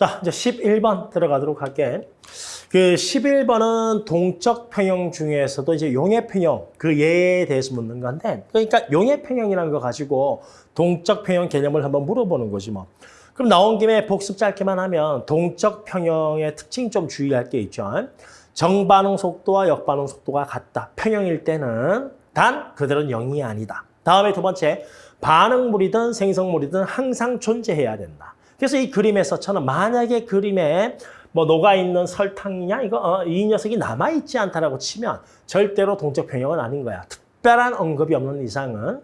자, 이제 11번 들어가도록 할게. 그 11번은 동적 평형 중에서도 이제 용해 평형 그 예에 대해서 묻는 건데 그러니까 용해 평형이라는 거 가지고 동적 평형 개념을 한번 물어보는 거지 뭐. 그럼 나온 김에 복습 짧게만 하면 동적 평형의 특징 좀 주의할 게 있죠. 정반응 속도와 역반응 속도가 같다. 평형일 때는 단 그들은 0이 아니다. 다음에 두 번째 반응물이든 생성물이든 항상 존재해야 된다. 그래서 이 그림에서처럼 만약에 그림에 뭐 녹아있는 설탕이냐 이거 어, 이 녀석이 남아있지 않다라고 치면 절대로 동적 평형은 아닌 거야. 특별한 언급이 없는 이상은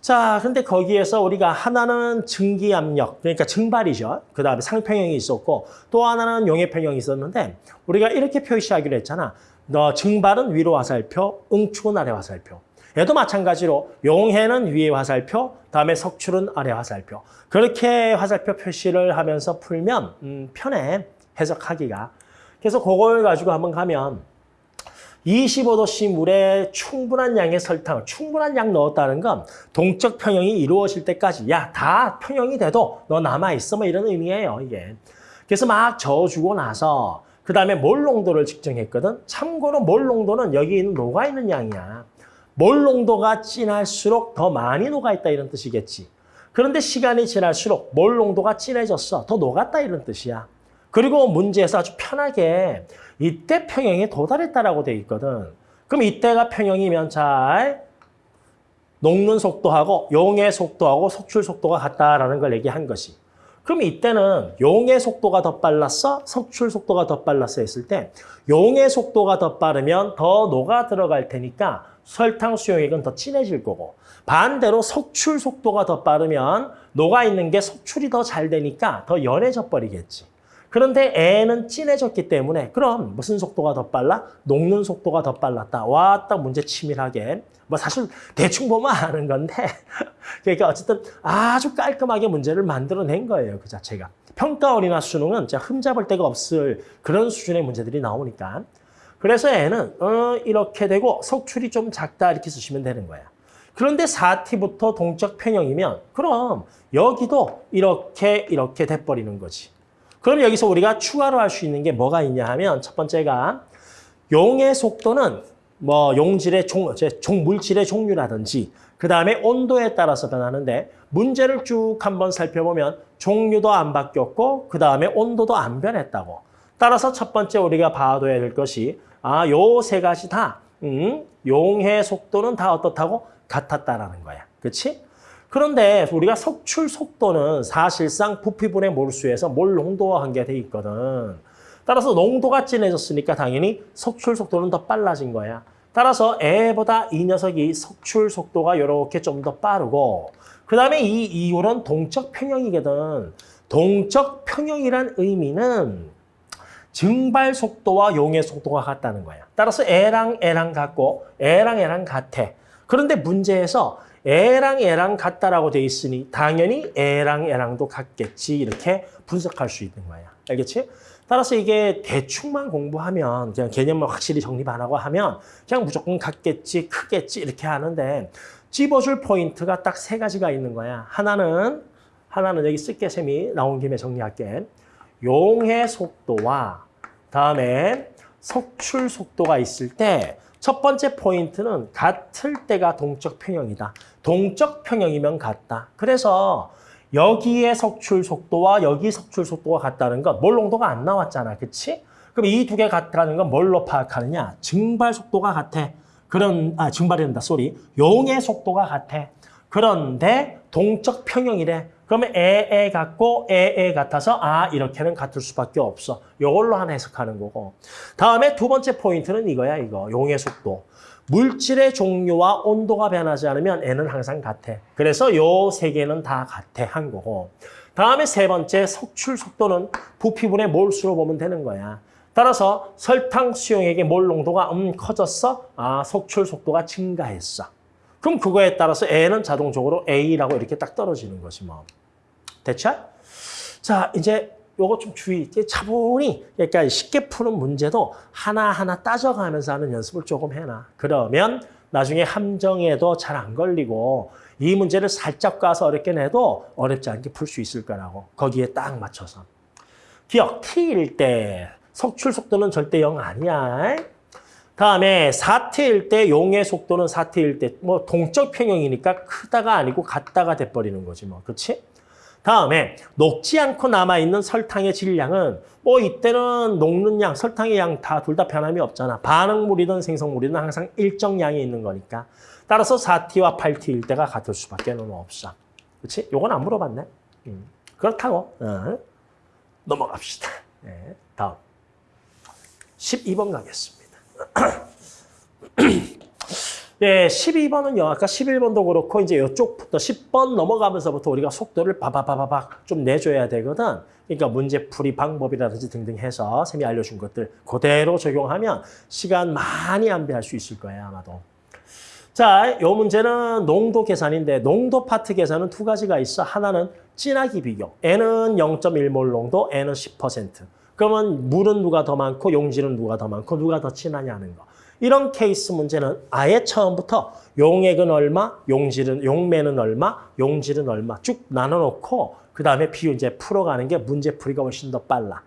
자, 근데 거기에서 우리가 하나는 증기압력, 그러니까 증발이죠. 그 다음에 상평형이 있었고 또 하나는 용해평형이 있었는데 우리가 이렇게 표시하기로 했잖아. 너 증발은 위로 화살표, 응축은 아래 화살표. 얘도 마찬가지로 용해는 위에 화살표, 다음에 석출은 아래 화살표. 그렇게 화살표 표시를 하면서 풀면 음, 편해, 해석하기가. 그래서 그걸 가지고 한번 가면 25도씨 물에 충분한 양의 설탕을 충분한 양 넣었다는 건 동적 평형이 이루어질 때까지 야 다 평형이 돼도 너 남아있어 뭐 이런 의미예요 이게. 그래서 막 저어주고 나서 그 다음에 몰 농도를 측정했거든. 참고로 몰 농도는 여기 있는 녹아 있는 양이야. 몰 농도가 진할수록 더 많이 녹아있다 이런 뜻이겠지. 그런데 시간이 지날수록 몰 농도가 진해졌어. 더 녹았다 이런 뜻이야. 그리고 문제에서 아주 편하게 이때 평형에 도달했다라고 돼 있거든. 그럼 이때가 평형이면 잘 녹는 속도하고 용의 속도하고 속출 속도가 같다라는 걸 얘기한 것이. 그럼 이때는 용의 속도가 더 빨랐어? 속출 속도가 더 빨랐어 했을 때 용의 속도가 더 빠르면 더 녹아 들어갈 테니까 설탕 수용액은 더 진해질 거고 반대로 속출 속도가 더 빠르면 녹아 있는 게 속출이 더 잘 되니까 더 연해져 버리겠지. 그런데 애는 진해졌기 때문에 그럼 무슨 속도가 더 빨라? 녹는 속도가 더 빨랐다. 와, 딱 문제 치밀하게. 뭐 사실 대충 보면 아는 건데 그러니까 어쨌든 아주 깔끔하게 문제를 만들어낸 거예요. 그 자체가. 평가원이나 수능은 진짜 흠잡을 데가 없을 그런 수준의 문제들이 나오니까. 그래서 애는 어, 이렇게 되고 속출이 좀 작다 이렇게 쓰시면 되는 거야. 그런데 4T부터 동적 평형이면 그럼 여기도 이렇게 이렇게 돼버리는 거지. 그럼 여기서 우리가 추가로 할 수 있는 게 뭐가 있냐 하면 첫 번째가 용의 속도는 뭐 용질의 종, 종 물질의 종류라든지 그 다음에 온도에 따라서 변하는데 문제를 쭉 한번 살펴보면 종류도 안 바뀌었고 그 다음에 온도도 안 변했다고. 따라서 첫 번째 우리가 봐둬야 될 것이 아, 요 세 가지 다 음, 용의 속도는 다 어떻다고? 같았다라는 거야. 그렇지? 그런데 우리가 석출 속도는 사실상 부피분의 몰수에서 몰 농도와 관계돼 있거든. 따라서 농도가 진해졌으니까 당연히 석출 속도는 더 빨라진 거야. 따라서 애보다 이 녀석이 석출 속도가 이렇게 좀 더 빠르고 그 다음에 이 이율은 동적 평형이거든. 동적 평형이란 의미는 증발 속도와 용의 속도가 같다는 거야. 따라서 애랑 애랑 같고 애랑 애랑 같아. 그런데 문제에서 애랑 애랑 같다라고 돼 있으니 당연히 애랑 애랑도 같겠지 이렇게 분석할 수 있는 거야. 알겠지? 따라서 이게 대충만 공부하면 그냥 개념을 확실히 정립 안 하고 하면 그냥 무조건 같겠지, 크겠지 이렇게 하는데 집어줄 포인트가 딱 세 가지가 있는 거야. 하나는 하나는 여기 쓸게 쌤이 나온 김에 정리할게. 용해 속도와 다음에 석출 속도가 있을 때 첫 번째 포인트는 같을 때가 동적 평형이다. 동적 평형이면 같다. 그래서 여기에 석출 속도와 여기 석출 속도가 같다는 건 몰농도가 안 나왔잖아. 그치? 그럼 이 두 개 같다는 건 뭘로 파악하느냐? 증발 속도가 같아. 그런, 아, 증발이란다. sorry. 용해 속도가 같아. 그런데 동적 평형이래. 그러면 에에 같고 에에 같아서 아 이렇게는 같을 수밖에 없어. 이걸로 하나 해석하는 거고. 다음에 두 번째 포인트는 이거야 이거. 용의 속도. 물질의 종류와 온도가 변하지 않으면 N은 항상 같아. 그래서 요 세 개는 다 같아 한 거고. 다음에 세 번째 석출 속도는 부피분의 몰수로 보면 되는 거야. 따라서 설탕 수용액의 몰 농도가 음 커졌어? 아 석출 속도가 증가했어. 그럼 그거에 따라서 N은 자동적으로 A라고 이렇게 딱 떨어지는 거지 뭐. 됐죠? 자, 이제 요거 좀 주의. 차분히 그러니까 쉽게 푸는 문제도 하나하나 따져가면서 하는 연습을 조금 해놔. 그러면 나중에 함정에도 잘 안 걸리고 이 문제를 살짝 가서 어렵게 내도 어렵지 않게 풀 수 있을 거라고. 거기에 딱 맞춰서. 기억, T일 때 석출 속도는 절대 0 아니야. 다음에 4T일 때 용의 속도는 4T일 때 뭐 동적 평형이니까 크다가 아니고 같다가 돼버리는 거지 뭐. 그렇지? 다음에 녹지 않고 남아있는 설탕의 질량은 뭐 이때는 녹는 양, 설탕의 양 다둘다 변함이 없잖아. 반응물이든 생성물이든 항상 일정 양이 있는 거니까. 따라서 4T와 8T일 때가 같을 수밖에 는 없어. 그렇지? 요건 안 물어봤네. 음. 그렇다고. 어. 넘어갑시다. 네, 다음. 12번 가겠습니다. 네, 12번은요. 아까 11번도 그렇고 이제 이쪽부터 10번 넘어가면서부터 우리가 속도를 바바바바박 좀 내줘야 되거든. 그러니까 문제풀이 방법이라든지 등등 해서 쌤이 알려준 것들 그대로 적용하면 시간 많이 안배할 수 있을 거예요, 아마도. 자, 이 문제는 농도 계산인데 농도 파트 계산은 두 가지가 있어. 하나는 진하기 비교. N은 0.1몰 농도, N은 10%. 그러면 물은 누가 더 많고 용질은 누가 더 많고 누가 더 진하냐는 거. 이런 케이스 문제는 아예 처음부터 용액은 얼마, 용질은 용매는 얼마, 용질은 얼마 쭉 나눠놓고 그 다음에 비유 이제 풀어가는 게 문제풀이가 훨씬 더 빨라.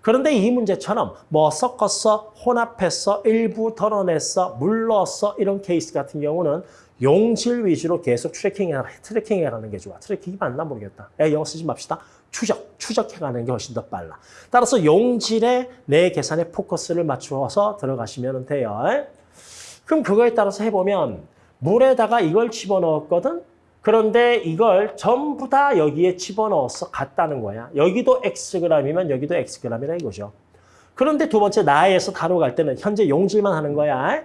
그런데 이 문제처럼 뭐 섞었어, 혼합했어, 일부 덜어냈어, 물 넣었어 이런 케이스 같은 경우는 용질 위주로 계속 tracking해, tracking해 가는 게 좋아. tracking이 맞나 모르겠다. 에, 영어 쓰지 맙시다. 추적, 추적해가는 게 훨씬 더 빨라. 따라서 용질에 내 계산에 포커스를 맞추어서 들어가시면 돼요. 그럼 그거에 따라서 해보면 물에다가 이걸 집어넣었거든? 그런데 이걸 전부 다 여기에 집어넣어서 갔다는 거야. 여기도 Xg이면 여기도 Xg이라 이거죠. 그런데 두 번째 나에서 다로 갈 때는 현재 용질만 하는 거야.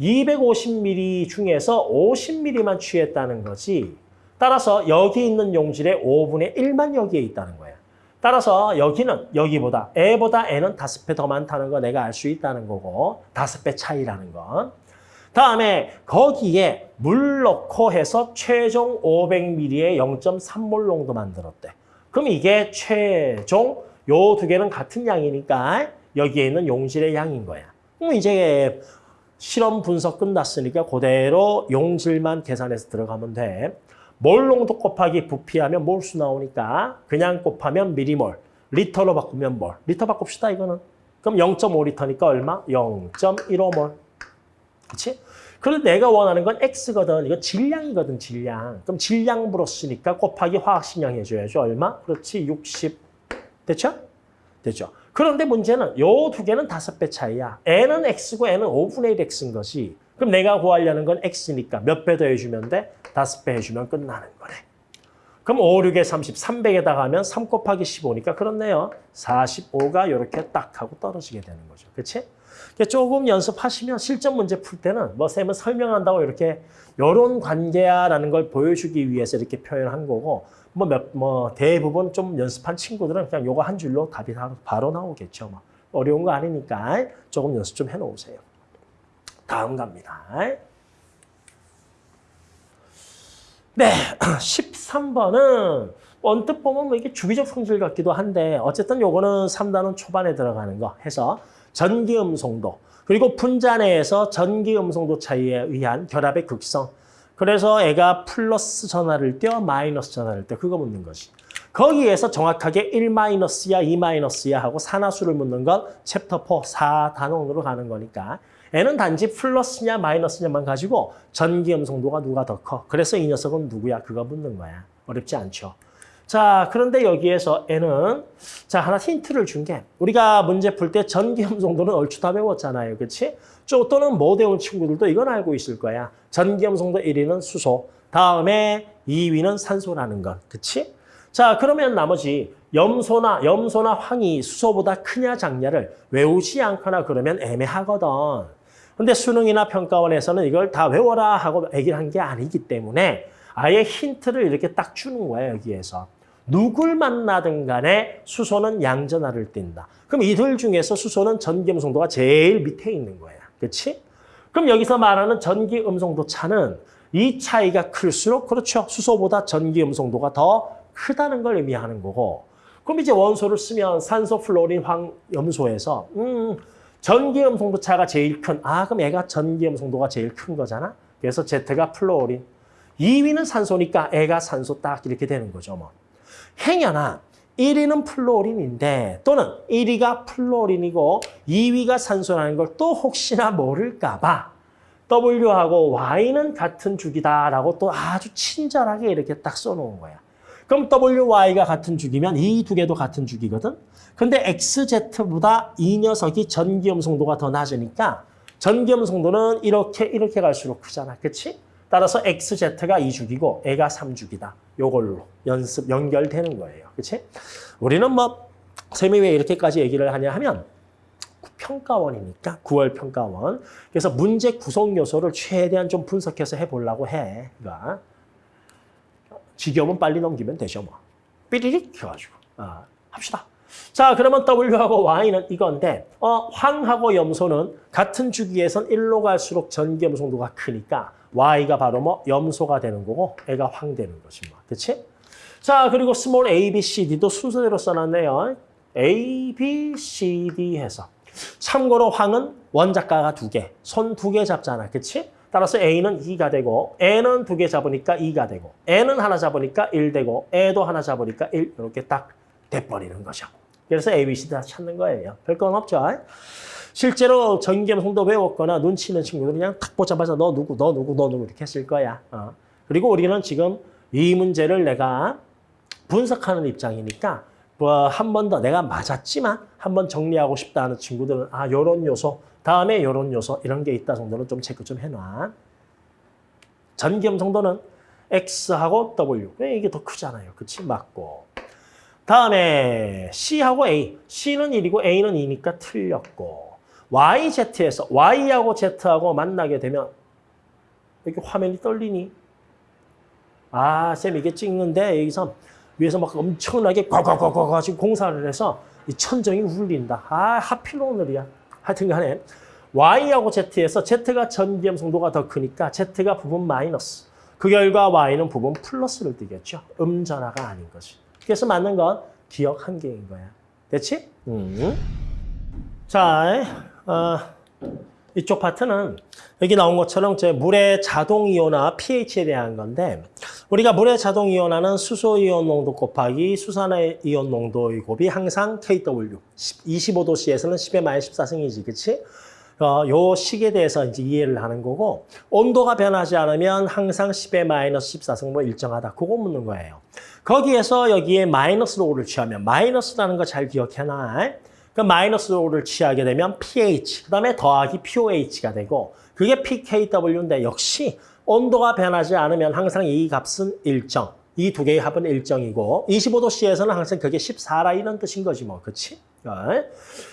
250ml 중에서 50ml만 취했다는 거지. 따라서 여기 있는 용질의 5분의 1만 여기에 있다는 거야. 따라서 여기는 여기보다 A보다 N은 다섯 배 더 많다는 거 내가 알 수 있다는 거고 다섯 배 차이라는 건. 다음에 거기에 물 넣고 해서 최종 500ml의 0.3몰 농도 만들었대. 그럼 이게 최종 요 두 개는 같은 양이니까 여기에 있는 용질의 양인 거야. 그럼 이제 실험 분석 끝났으니까 그대로 용질만 계산해서 들어가면 돼. 몰 농도 곱하기 부피하면 몰수 나오니까 그냥 곱하면 미리몰, 리터로 바꾸면 몰. 리터 바꿉시다 이거는. 그럼 0.5리터니까 얼마? 0.15몰. 그렇지? 그런데 내가 원하는 건 X거든. 이거 질량이거든, 질량. 그럼 질량 물었으니까 곱하기 화학식량 해줘야죠. 얼마? 그렇지, 60. 됐죠? 됐죠? 그런데 문제는 요 두 개는 다섯 배 차이야. N은 X고 N은 5분의 1 X인 것이. 그럼 내가 구하려는 건 X니까 몇 배 더 해주면 돼? 다섯 배 해주면 끝나는 거네. 그럼 5, 6에 30, 300에다가 하면 3 곱하기 15니까 그렇네요. 45가 이렇게 딱 하고 떨어지게 되는 거죠. 그렇지? 조금 연습하시면 실전 문제 풀 때는 뭐 쌤은 설명한다고 이렇게 이런 관계야라는 걸 보여주기 위해서 이렇게 표현한 거고 뭐, 몇, 뭐 대부분 좀 연습한 친구들은 그냥 요거 한 줄로 답이 바로 나오겠죠. 뭐. 어려운 거 아니니까 조금 연습 좀 해놓으세요. 다음 갑니다. 네, 13번은 언뜻 보면 뭐 이게 주기적 성질 같기도 한데 어쨌든 요거는 3단원 초반에 들어가는 거 해서 전기 음성도 그리고 분자 내에서 전기 음성도 차이에 의한 결합의 극성 그래서 얘가 플러스 전하를 띠어 마이너스 전하를 띠어 그거 묻는 거지. 거기에서 정확하게 1 마이너스야 2 마이너스야 하고 산화수를 묻는 건 챕터 4 4단원으로 가는 거니까 얘는 단지 플러스냐 마이너스냐만 가지고 전기 음성도가 누가 더 커. 그래서 이 녀석은 누구야? 그거 묻는 거야. 어렵지 않죠. 자, 그런데 여기에서 얘는 자 하나 힌트를 준 게 우리가 문제 풀 때 전기 음성도는 얼추 다 배웠잖아요. 그렇지? 또는 못 외운 친구들도 이건 알고 있을 거야. 전기 음 성도 1위는 수소, 다음에 2위는 산소라는 것. 그렇지? 자, 그러면 나머지 염소나 염소나 황이 수소보다 크냐 작냐를 외우지 않거나 그러면 애매하거든. 근데 수능이나 평가원에서는 이걸 다 외워라 하고 얘기를 한 게 아니기 때문에 아예 힌트를 이렇게 딱 주는 거예요, 여기에서. 누굴 만나든 간에 수소는 양전하를 띈다. 그럼 이들 중에서 수소는 전기 음성도가 제일 밑에 있는 거야. 그렇지? 그럼 여기서 말하는 전기 음성도 차는 이 차이가 클수록 그렇죠. 수소보다 전기 음성도가 더 크다는 걸 의미하는 거고 그럼 이제 원소를 쓰면 산소, 플로린, 황, 염소에서 음, 전기 음성도 차가 제일 큰 아, 그럼 얘가 전기 음성도가 제일 큰 거잖아. 그래서 Z가 플로린. 2위는 산소니까 얘가 산소 딱 이렇게 되는 거죠. 뭐. 행여나 1위는 플로린인데 또는 1위가 플로린이고 2위가 산소라는 걸 또 혹시나 모를까 봐 W하고 Y는 같은 주기다라고 또 아주 친절하게 이렇게 딱 써놓은 거야. 그럼 WY가 같은 주기면 이 두 개도 같은 주기거든. 근데 XZ보다 이 녀석이 전기염 성도가 더 낮으니까 전기염 성도는 이렇게 이렇게 갈수록 크잖아. 그치? 따라서 XZ가 2주기고 애가 3주기다. 요걸로 연습 연결되는 거예요. 그치? 우리는 뭐 쌤이 왜 이렇게까지 얘기를 하냐 하면 평가원이니까 9월 평가원. 그래서 문제 구성 요소를 최대한 좀 분석해서 해보려고 해. 그러니까 지겨우면 빨리 넘기면 되죠 뭐. 삐리릭 해가지고 아, 합시다. 자 그러면 W하고 Y는 이건데 어, 황하고 염소는 같은 주기에선 1로 갈수록 전기염 성도가 크니까 Y가 바로 뭐 염소가 되는 거고 애가 황 되는 거지 뭐. 그렇지? 자 그리고 small A, B, C, D도 순서대로 써놨네요. A, B, C, D 해서 참고로 황은 원자가가 두 개, 손 두 개 잡잖아. 그치? 따라서 A는 2가 되고 얘는 두 개 잡으니까 2가 되고 얘는 하나 잡으니까 1 되고 얘도 하나 잡으니까 1 이렇게 딱 돼버리는 거죠. 그래서 A, B, C 다 찾는 거예요. 별건 없죠. 실제로 전기 음성도 배웠거나 눈치 있는 친구들은 그냥 탁 보자마자 너 누구, 너 누구, 너 누구 이렇게 했을 거야. 어. 그리고 우리는 지금 이 문제를 내가 분석하는 입장이니까 뭐 한 번 더 내가 맞았지만 한 번 정리하고 싶다 하는 친구들은 아 요런 요소 다음에 요런 요소 이런 게 있다 정도는 좀 체크 좀 해놔. 전기염 정도는 X하고 W 왜 이게 더 크잖아요. 그치? 맞고. 다음에 C하고 A. C는 1이고 A는 2니까 틀렸고. YZ에서 Y하고 Z하고 만나게 되면 이렇게 화면이 떨리니? 아, 쌤 이게 찍는데 여기서 위에서 막 엄청나게 꽉꽉꽉꽉 가지고 공사를 해서 이 천정이 울린다. 아, 하필 오늘이야. 하여튼 간에 Y하고 Z에서 Z가 전기염 성도가 더 크니까 Z가 부분 마이너스. 그 결과 Y는 부분 플러스를 띠겠죠. 음전화가 아닌 거지. 그래서 맞는 건 기억 한 개인 거야. 됐지? 음. 자, 어, 이쪽 파트는 여기 나온 것처럼 제 물의 자동 이온화 pH에 대한 건데 우리가 물의 자동 이온화는 수소 이온 농도 곱하기 수산화 이온 농도의 곱이 항상 KW 25도씨에서는 10의 마이너스 14승이지 그치? 어, 요 식에 대해서 이제 이해를 하는 거고 온도가 변하지 않으면 항상 10의 마이너스 14승 뭐 일정하다 그거 묻는 거예요. 거기에서 여기에 마이너스 5를 취하면 마이너스라는 거 잘 기억해놔. 그 마이너스 5를 취하게 되면 pH, 그 다음에 더하기 POH가 되고 그게 pKW인데 역시 온도가 변하지 않으면 항상 이 값은 일정. 이 두 개의 합은 일정이고 25도씨에서는 항상 그게 14라 이런 뜻인 거지 뭐. 그치? 어?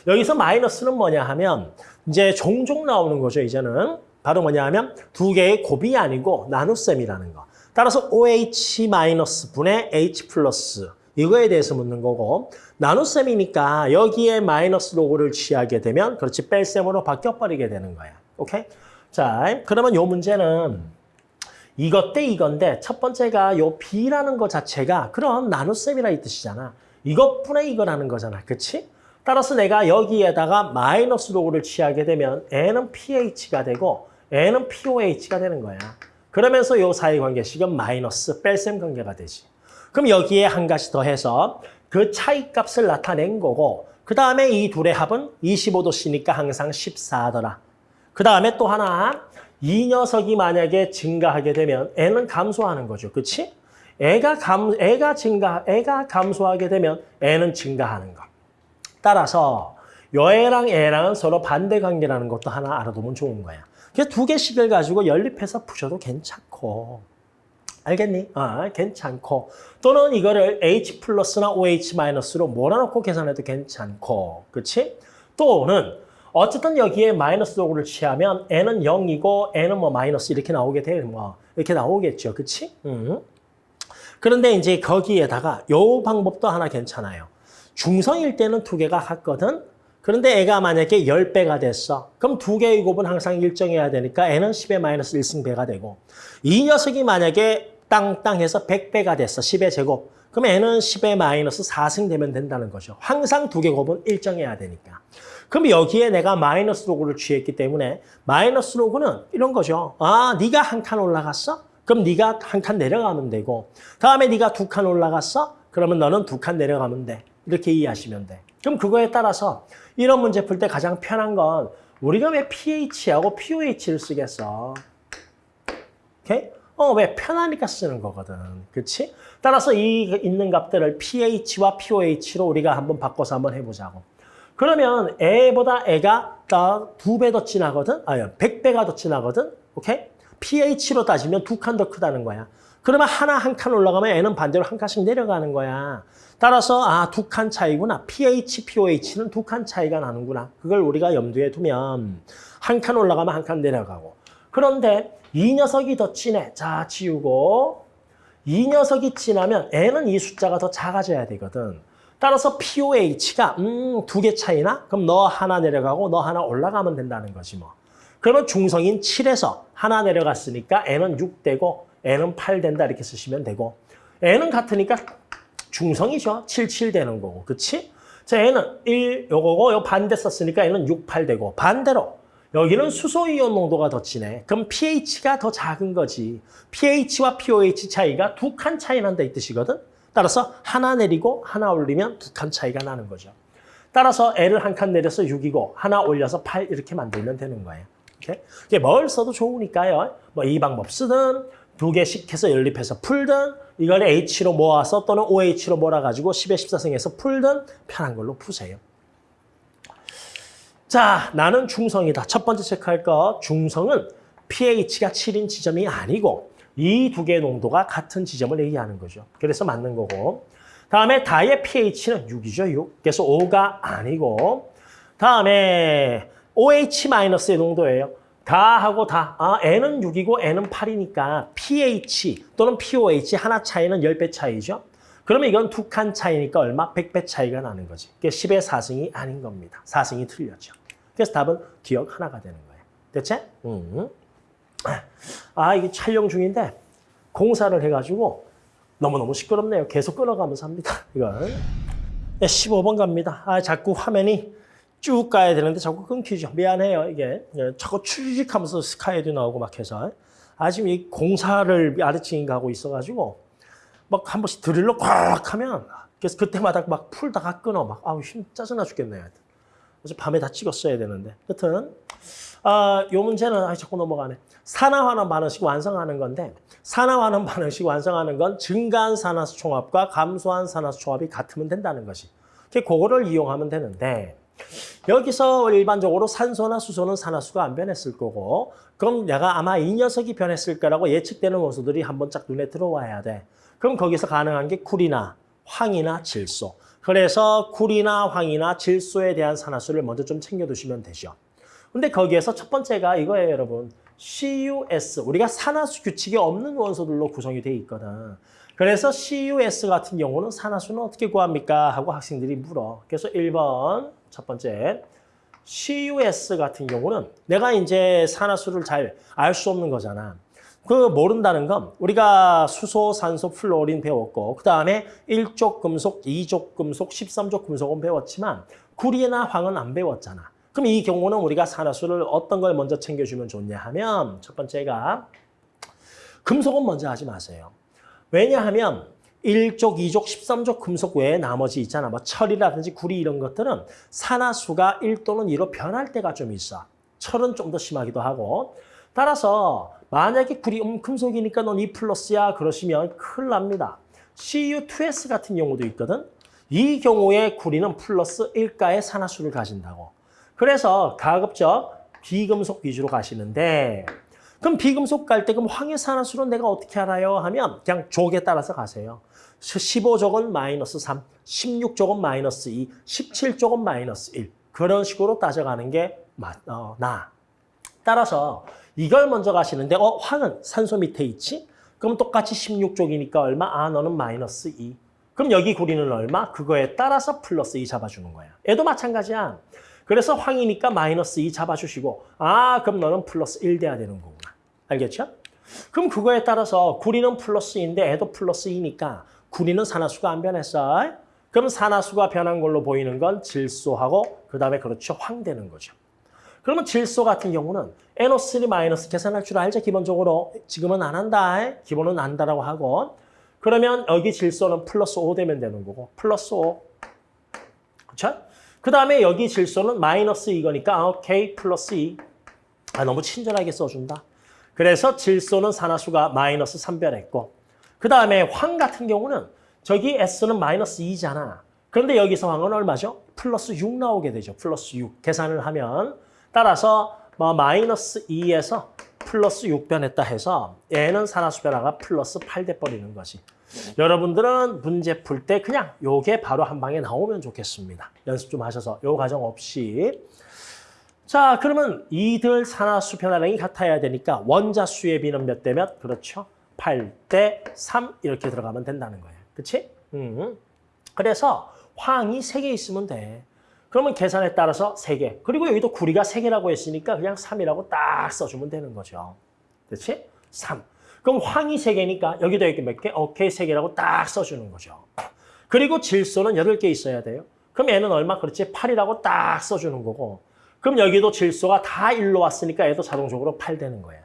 여기서 마이너스는 뭐냐 하면 이제 종종 나오는 거죠. 이제는. 바로 뭐냐 하면 두 개의 곱이 아니고 나눗셈이라는 거. 따라서 OH 마이너스 분의 H 플러스 이거에 대해서 묻는 거고 나눗셈이니까 여기에 마이너스 로고를 취하게 되면 그렇지 뺄셈으로 바뀌어버리게 되는 거야. 오케이? 자, 그러면 요 문제는 이것 대 이건데 첫 번째가 요 B라는 거 자체가 그런 나눗셈이라 이 뜻이잖아. 이것분의 이거라는 거잖아. 그치? 따라서 내가 여기에다가 마이너스 로고를 취하게 되면 N은 pH가 되고 N은 POH가 되는 거야. 그러면서 요 사이 관계식은 마이너스 뺄셈 관계가 되지. 그럼 여기에 한 가지 더 해서 그 차이 값을 나타낸 거고 그 다음에 이 둘의 합은 25도씨니까 항상 14더라. 그 다음에 또 하나 이 녀석이 만약에 증가하게 되면 애는 감소하는 거죠. 그치? 애가 감, 애가 증가, 애가 감소하게 되면 애는 증가하는 거. 따라서 여애랑 애랑은 서로 반대 관계라는 것도 하나 알아두면 좋은 거야. 그래서 두 개씩을 가지고 연립해서 푸셔도 괜찮고. 알겠니? 아, 괜찮고. 또는 이거를 H 플러스나 OH 마이너스로 몰아넣고 계산해도 괜찮고. 그치? 또는 어쨌든 여기에 마이너스 도구를 취하면 N은 0이고 N은 뭐 마이너스 이렇게 나오게 돼. 뭐 이렇게 나오겠죠. 그치? 음. 그런데 이제 거기에다가 요 방법도 하나 괜찮아요. 중성일 때는 두 개가 같거든. 그런데 애가 만약에 10배가 됐어. 그럼 두 개의 곱은 항상 일정해야 되니까 N은 10의 마이너스 1승 배가 되고 이 녀석이 만약에 땅땅 해서 100배가 됐어. 10의 제곱. 그럼 얘는 10의 마이너스 4승 되면 된다는 거죠. 항상 두 개 곱은 일정해야 되니까. 그럼 여기에 내가 마이너스 로그를 취했기 때문에 마이너스 로그는 이런 거죠. 아, 네가 한 칸 올라갔어? 그럼 네가 한 칸 내려가면 되고 다음에 네가 두 칸 올라갔어? 그러면 너는 두 칸 내려가면 돼. 이렇게 이해하시면 돼. 그럼 그거에 따라서 이런 문제 풀 때 가장 편한 건 우리가 왜 pH하고 POH를 쓰겠어? 오케이? 어, 왜? 편하니까 쓰는 거거든. 그치? 따라서 이 있는 값들을 pH와 POH로 우리가 한번 바꿔서 한번 해보자고. 그러면 애보다 애가 두 배 더 진하거든? 아니, 100배가 더 진하거든? 오케이? pH로 따지면 두 칸 더 크다는 거야. 그러면 하나 한 칸 올라가면 애는 반대로 한 칸씩 내려가는 거야. 따라서 아, 두 칸 차이구나. pH, POH는 두 칸 차이가 나는구나. 그걸 우리가 염두에 두면 한 칸 올라가면 한 칸 내려가고. 그런데 이 녀석이 더 진해. 자, 지우고. 이 녀석이 진하면 N은 이 숫자가 더 작아져야 되거든. 따라서 POH가 음, 두 개 차이나? 그럼 너 하나 내려가고 너 하나 올라가면 된다는 거지 뭐. 그러면 중성인 7에서 하나 내려갔으니까 N은 6 되고 N은 8 된다 이렇게 쓰시면 되고 N은 같으니까 중성이죠. 7, 7 되는 거고. 그치? 자, N은 1 요거고 요 반대 썼으니까 N은 6, 8 되고 반대로 여기는 수소이온 농도가 더 진해. 그럼 pH가 더 작은 거지. pH와 POH 차이가 두 칸 차이 난다 이 뜻이거든. 따라서 하나 내리고 하나 올리면 두 칸 차이가 나는 거죠. 따라서 L을 한 칸 내려서 6이고 하나 올려서 8 이렇게 만들면 되는 거예요. 이게 뭘 써도 좋으니까요. 뭐 이 방법 쓰든 두 개씩 해서 연립해서 풀든 이걸 H로 모아서 또는 OH로 몰아가지고 10의 14승에서 풀든 편한 걸로 푸세요. 자, 나는 중성이다. 첫 번째 체크할 거 중성은 pH가 7인 지점이 아니고 이 두 개의 농도가 같은 지점을 얘기하는 거죠. 그래서 맞는 거고. 다음에 다의 pH는 6이죠, 6. 그래서 5가 아니고. 다음에 OH-의 농도예요. 다 하고 다. 아, N은 6이고 N은 8이니까 pH 또는 POH 하나 차이는 10배 차이죠. 그러면 이건 두 칸 차이니까 얼마? 100배 차이가 나는 거지. 그게 10의 4승이 아닌 겁니다. 4승이 틀렸죠. 그래서 답은 기억 하나가 되는 거예요. 됐지? 음. 아, 이게 촬영 중인데 공사를 해가지고 너무너무 시끄럽네요. 계속 끊어가면서 합니다. 이걸. 15번 갑니다. 아, 자꾸 화면이 쭉 가야 되는데 자꾸 끊기죠. 미안해요, 이게. 예, 자꾸 추직하면서 스카이도 나오고 막 해서. 아, 지금 이 공사를 아래층이 가고 있어가지고 막 한 번씩 드릴로 꽉 하면 그래서 그때마다 막 풀다가 끊어. 막, 아우, 힘 짜증나 죽겠네요. 어제 밤에 다 찍었어야 되는데. 여튼 아, 요 문제는 아, 자꾸 넘어가네. 산화환원 반응식 완성하는 건데 산화환원 반응식 완성하는 건 증가한 산화수 총합과 감소한 산화수 총합이 같으면 된다는 것이. 그거를 이용하면 되는데 여기서 일반적으로 산소나 수소는 산화수가 안 변했을 거고 그럼 내가 아마 이 녀석이 변했을 거라고 예측되는 원소들이 한번쫙 눈에 들어와야 돼. 그럼 거기서 가능한 게 쿨이나 황이나 질소. 그래서 쿨이나 황이나 질소에 대한 산화수를 먼저 좀 챙겨두시면 되죠. 근데 거기에서 첫 번째가 이거예요, 여러분. CUS, 우리가 산화수 규칙이 없는 원소들로 구성이 돼 있거든. 그래서 CUS 같은 경우는 산화수는 어떻게 구합니까? 하고 학생들이 물어. 그래서 1번 첫 번째 CUS 같은 경우는 내가 이제 산화수를 잘 알 수 없는 거잖아. 그 모른다는 건 우리가 수소, 산소, 플로린 배웠고 그 다음에 1족 금속, 2족 금속, 13족 금속은 배웠지만 구리나 황은 안 배웠잖아. 그럼 이 경우는 우리가 산화수를 어떤 걸 먼저 챙겨주면 좋냐 하면 첫 번째가 금속은 먼저 하지 마세요. 왜냐하면 1족, 2족, 13족 금속 외에 나머지 있잖아. 뭐 철이라든지 구리 이런 것들은 산화수가 1 또는 2로 변할 때가 좀 있어. 철은 좀 더 심하기도 하고 따라서 만약에 구리 음, 금속이니까 넌2 플러스야 그러시면 큰일 납니다. CU2S 같은 경우도 있거든. 이 경우에 구리는 플러스 1가의 산화수를 가진다고. 그래서 가급적 비금속 위주로 가시는데 그럼 비금속 갈때 그럼 황의 산화수는 내가 어떻게 알아요? 하면 그냥 족에 따라서 가세요. 15족은 마이너스 3, 16족은 마이너스 2, 17족은 마이너스 1. 그런 식으로 따져가는 게 맞, 어, 나. 따라서 이걸 먼저 가시는데 어 황은 산소 밑에 있지? 그럼 똑같이 16족이니까 얼마? 아 너는 마이너스 2. 그럼 여기 구리는 얼마? 그거에 따라서 플러스 2 잡아주는 거야. 얘도 마찬가지야. 그래서 황이니까 마이너스 2 잡아주시고 아 그럼 너는 플러스 1 돼야 되는 거구나. 알겠죠? 그럼 그거에 따라서 구리는 플러스 2인데 애도 플러스 2니까 구리는 산화수가 안 변했어. 그럼 산화수가 변한 걸로 보이는 건 질소하고 그 다음에 그렇죠 황 되는 거죠. 그러면 질소 같은 경우는 NO3 마이너스 계산할 줄 알죠? 기본적으로 지금은 안 한다. 기본은 안다라고 하고 그러면 여기 질소는 플러스 5 되면 되는 거고 플러스 5. 그렇죠? 그 다음에 여기 질소는 마이너스 이거니까 아, 오케이 플러스 2. 아 너무 친절하게 써준다. 그래서 질소는 산화수가 마이너스 3변했고 그 다음에 황 같은 경우는 저기 S는 마이너스 2잖아. 그런데 여기서 황은 얼마죠? 플러스 6 나오게 되죠. 플러스 6. 계산을 하면 따라서 뭐 마이너스 2에서 플러스 6 변했다 해서 얘는 산화수 변화가 플러스 8 돼 버리는 거지. 여러분들은 문제 풀 때 그냥 요게 바로 한 방에 나오면 좋겠습니다. 연습 좀 하셔서 요 과정 없이. 자, 그러면 이들 산화수 변화량이 같아야 되니까 원자수의 비는 몇 대 몇? 그렇죠. 8대 3 이렇게 들어가면 된다는 거예요. 그치? 음. 그래서 황이 3개 있으면 돼. 그러면 계산에 따라서 3개. 그리고 여기도 구리가 3개라고 했으니까 그냥 3이라고 딱 써주면 되는 거죠. 그렇지? 3. 그럼 황이 3개니까 여기도 여기 몇 개? 오케이, 3개라고 딱 써주는 거죠. 그리고 질소는 8개 있어야 돼요. 그럼 얘는 얼마? 그렇지? 8이라고 딱 써주는 거고. 그럼 여기도 질소가 다 1로 왔으니까 얘도 자동적으로 8 되는 거야.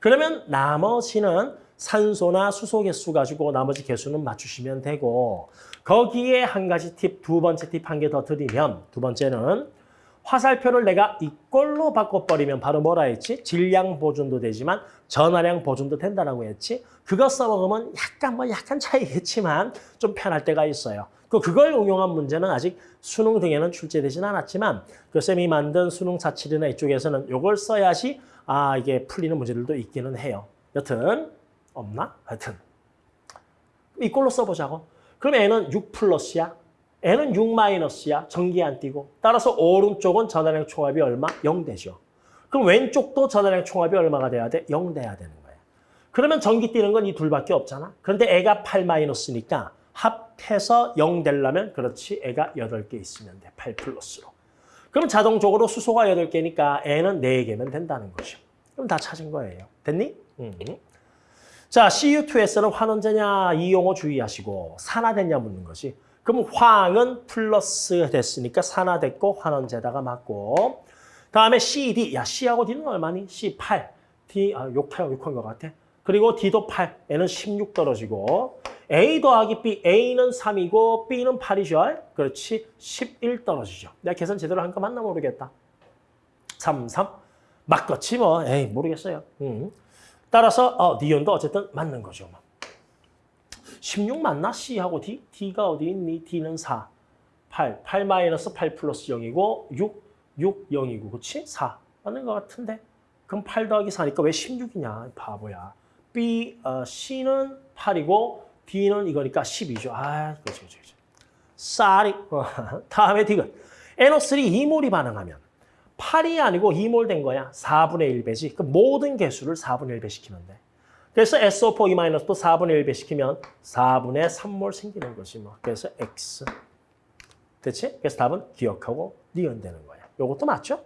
그러면 나머지는 산소나 수소 개수 가지고 나머지 개수는 맞추시면 되고 거기에 한 가지 팁, 두 번째 팁 한 개 더 드리면 두 번째는 화살표를 내가 이꼴로 바꿔버리면 바로 뭐라 했지? 질량 보존도 되지만 전화량 보존도 된다라고 했지? 그거 써먹으면 약간 뭐 약간 차이겠지만 좀 편할 때가 있어요. 그 그걸 응용한 문제는 아직 수능 등에는 출제되진 않았지만 그 쌤이 만든 수능 사칠이나 이쪽에서는 이걸 써야지 아 이게 풀리는 문제들도 있기는 해요. 여튼 없나? 하여튼 이꼴로 써보자고. 그럼 N은 6 플러스야. N은 6 마이너스야. 전기 안 띄고. 따라서 오른쪽은 전화량 총합이 얼마? 0 되죠. 그럼 왼쪽도 전화량 총합이 얼마가 돼야 돼? 0 돼야 되는 거야. 그러면 전기 뛰는 건 이 둘밖에 없잖아. 그런데 애가 8 마이너스니까 합해서 0 되려면 그렇지 애가 8개 있으면 돼. 8 플러스로. 그럼 자동적으로 수소가 8개니까 N은 4개면 된다는 거죠. 그럼 다 찾은 거예요. 됐니? 음. 자, CU2S는 환원제냐 이 용어 주의하시고 산화됐냐 묻는 것이. 그럼 황은 플러스 됐으니까 산화 됐고 환원제다가 맞고 다음에 CD, 야 C하고 D는 얼마니? C8, D, 아 욕해요, 욕한 것 같아. 그리고 D도 8, N은 16 떨어지고 A 더하기 B, A는 3이고 B는 8이죠. 그렇지, 11 떨어지죠. 내가 계산 제대로 한 거 맞나 모르겠다. 3, 3. 맞겠지 뭐, 에이 모르겠어요. 음. 따라서 어, 니온도 어쨌든 맞는 거죠. 16 맞나? C하고 D? D가 어디 있니? D는 4. 8. 8 마이너스 8 플러스 0이고 6. 6, 0이고 그렇지? 4. 맞는 것 같은데? 그럼 8 더하기 4니까 왜 16이냐? 바보야. B, 어, C는 8이고 D는 이거니까 10이죠. 아, 그렇죠, 그렇죠. 쌀이. 다음에 D가 NO3 2몰이 반응하면 8이 아니고 2몰 된 거야. 4분의 1배지. 그 모든 개수를 4분의 1배 시키면 돼. 그래서 SO4 2도 4분의 1배 시키면 4분의 3몰 생기는 거지 뭐. 그래서 X. 됐지? 그래서 답은 기억하고 니은 되는 거야. 요것도 맞죠?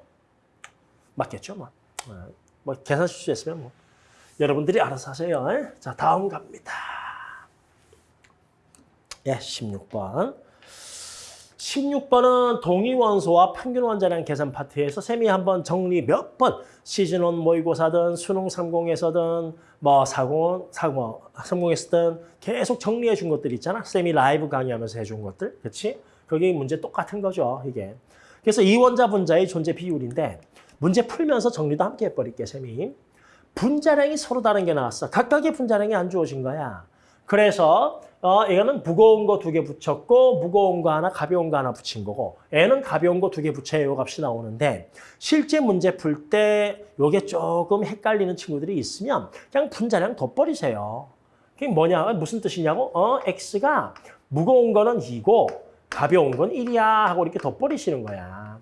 맞겠죠? 뭐. 어, 뭐 계산 실수했으면 뭐. 여러분들이 알아서 하세요. 자, 다음 갑니다. 예, 16번. 16번은 동위원소와 평균 원자량 계산 파트에서 쌤이 한번 정리 몇 번 시즌1 모의고사든 수능 30에서든 뭐 40, 30에서든 계속 정리해 준 것들 있잖아. 쌤이 라이브 강의하면서 해준 것들. 그렇지? 그게 문제 똑같은 거죠. 이게. 그래서 이원자 분자의 존재 비율인데 문제 풀면서 정리도 함께 해버릴게 쌤이. 분자량이 서로 다른 게 나왔어. 각각의 분자량이 안 주어진 거야. 그래서 어, 이거는 무거운 거 두 개 붙였고 무거운 거 하나, 가벼운 거 하나 붙인 거고 애는 가벼운 거 두 개 붙여야 요 값이 나오는데 실제 문제 풀 때 요게 조금 헷갈리는 친구들이 있으면 그냥 분자량 덧버리세요. 그게 뭐냐? 무슨 뜻이냐고? 어, x가 무거운 거는 2고 가벼운 건 1이야 하고 이렇게 덧버리시는 거야.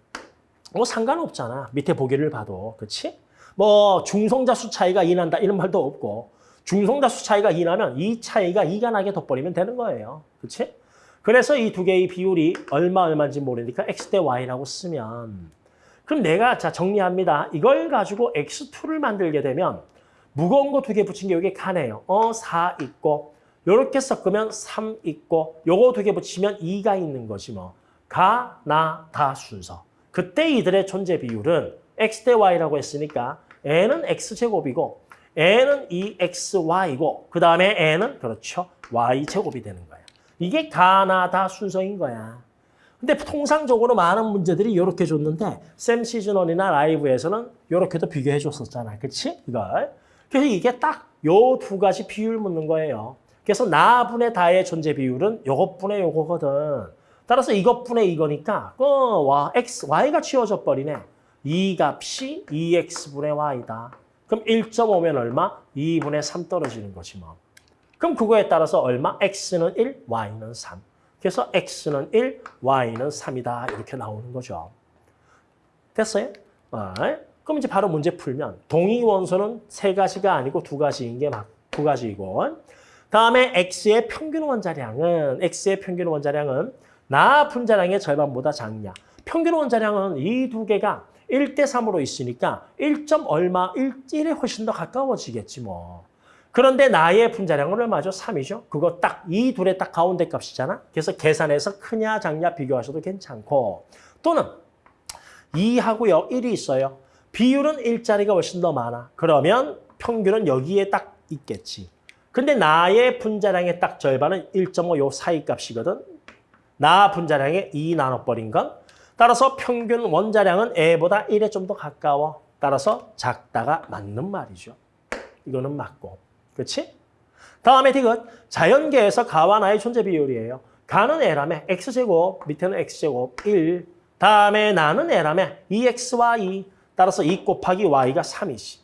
뭐 상관없잖아. 밑에 보기를 봐도. 그렇지? 뭐 중성자 수 차이가 2 난다 이런 말도 없고 중성자수 차이가 2 나면 이 차이가 2가 나게 덧버리면 되는 거예요. 그렇지? 그래서 이 두 개의 비율이 얼마 얼마인지 모르니까 x 대 y라고 쓰면 그럼 내가 자 정리합니다. 이걸 가지고 x2를 만들게 되면 무거운 거 두 개 붙인 게 여기 가네요. 어, 4 있고 요렇게 섞으면 3 있고 요거 두 개 붙이면 2가 있는 거지 뭐. 가, 나, 다 순서. 그때 이들의 존재 비율은 x 대 y라고 했으니까 n은 x제곱이고 n은 2xy고 그 다음에 n은 그렇죠. y제곱이 되는 거야. 이게 가나다 순서인 거야. 근데 통상적으로 많은 문제들이 이렇게 줬는데 샘 시즌원이나 라이브에서는 이렇게도 비교해 줬었잖아. 그치? 이걸. 그래서 이게 딱 요 두 가지 비율 묻는 거예요. 그래서 나분의 다의 존재 비율은 요것분의 요거거든. 따라서 이것분의 이거니까 어, 와, x, y가 치워져 버리네. 이 값이 2x분의 y다. 그럼 1.5면 얼마? 2분의 3 떨어지는 거지 뭐. 그럼 그거에 따라서 얼마? x는 1, y는 3. 그래서 x는 1, y는 3이다. 이렇게 나오는 거죠. 됐어요? 아, 그럼 이제 바로 문제 풀면 동의 원소는 세 가지가 아니고 두 가지인 게막두 가지이고 다음에 x의 평균 원자량은 x의 평균 원자량은 나 분자량의 절반보다 작냐. 평균 원자량은 이 두 개가 1대 3으로 있으니까 1. 얼마, 1, 1에 훨씬 더 가까워지겠지 뭐. 그런데 나의 분자량은 얼마죠? 3이죠. 그거 딱 이 둘의 딱 가운데 값이잖아. 그래서 계산해서 크냐 작냐 비교하셔도 괜찮고 또는 2하고요. 1이 있어요. 비율은 1짜리가 훨씬 더 많아. 그러면 평균은 여기에 딱 있겠지. 근데 나의 분자량의 딱 절반은 1.5 요 사이 값이거든. 나 분자량의 2 나눠버린 건. 따라서 평균 원자량은 A보다 1에 좀 더 가까워. 따라서 작다가 맞는 말이죠. 이거는 맞고. 그렇지? 다음에 디귿. 자연계에서 가와 나의 존재 비율이에요. 가는 A라며 X제곱, 밑에는 X제곱 1. 다음에 나는 A라며 2X와 2. 따라서 2 곱하기 Y가 3이지.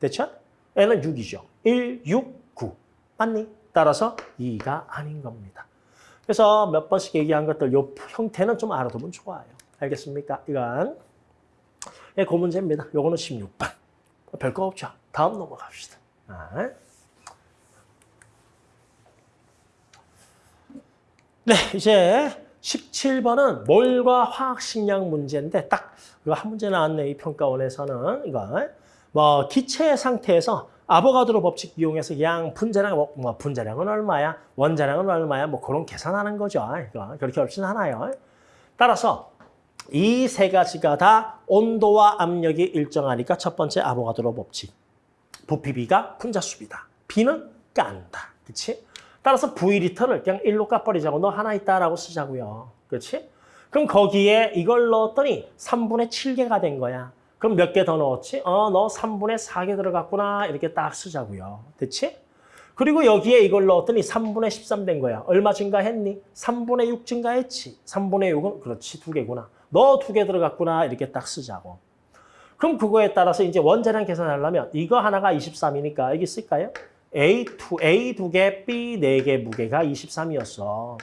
됐죠? N은 6이죠. 1, 6, 9. 맞니? 따라서 2가 아닌 겁니다. 그래서 몇 번씩 얘기한 것들 요 형태는 좀 알아두면 좋아요. 알겠습니까? 이건 예, 그 문제입니다. 요거는 16번. 별거 없죠. 다음 넘어갑시다. 아. 네, 이제 17번은 몰과 화학식량 문제인데 딱 이거 한 문제 나왔네, 이 평가원에서는. 이거 뭐 기체 상태에서 아보가드로 법칙 이용해서 양 분자량, 뭐, 뭐 분자량은 얼마야, 원자량은 얼마야, 뭐 그런 계산하는 거죠. 이거 그렇게 어렵진 않아요. 따라서 이 세 가지가 다 온도와 압력이 일정하니까 첫 번째 아보가드로 법칙. 부피비가 분자수비다. B는 깐다. 그렇지? 따라서 V리터를 그냥 1로 까버리자고 너 하나 있다라고 쓰자고요. 그렇지? 그럼 거기에 이걸 넣었더니 3분의 7개가 된 거야. 그럼 몇 개 더 넣었지? 어, 너 3분의 4개 들어갔구나. 이렇게 딱 쓰자고요. 됐지? 그리고 여기에 이걸 넣었더니 3분의 13 된 거야. 얼마 증가했니? 3분의 6 증가했지. 3분의 6은 그렇지, 두 개구나. 너 두 개 들어갔구나. 이렇게 딱 쓰자고. 그럼 그거에 따라서 이제 원자량 계산하려면 이거 하나가 23이니까 여기 쓸까요? A2, A 두 개, B 네 개 무게가 23이었어.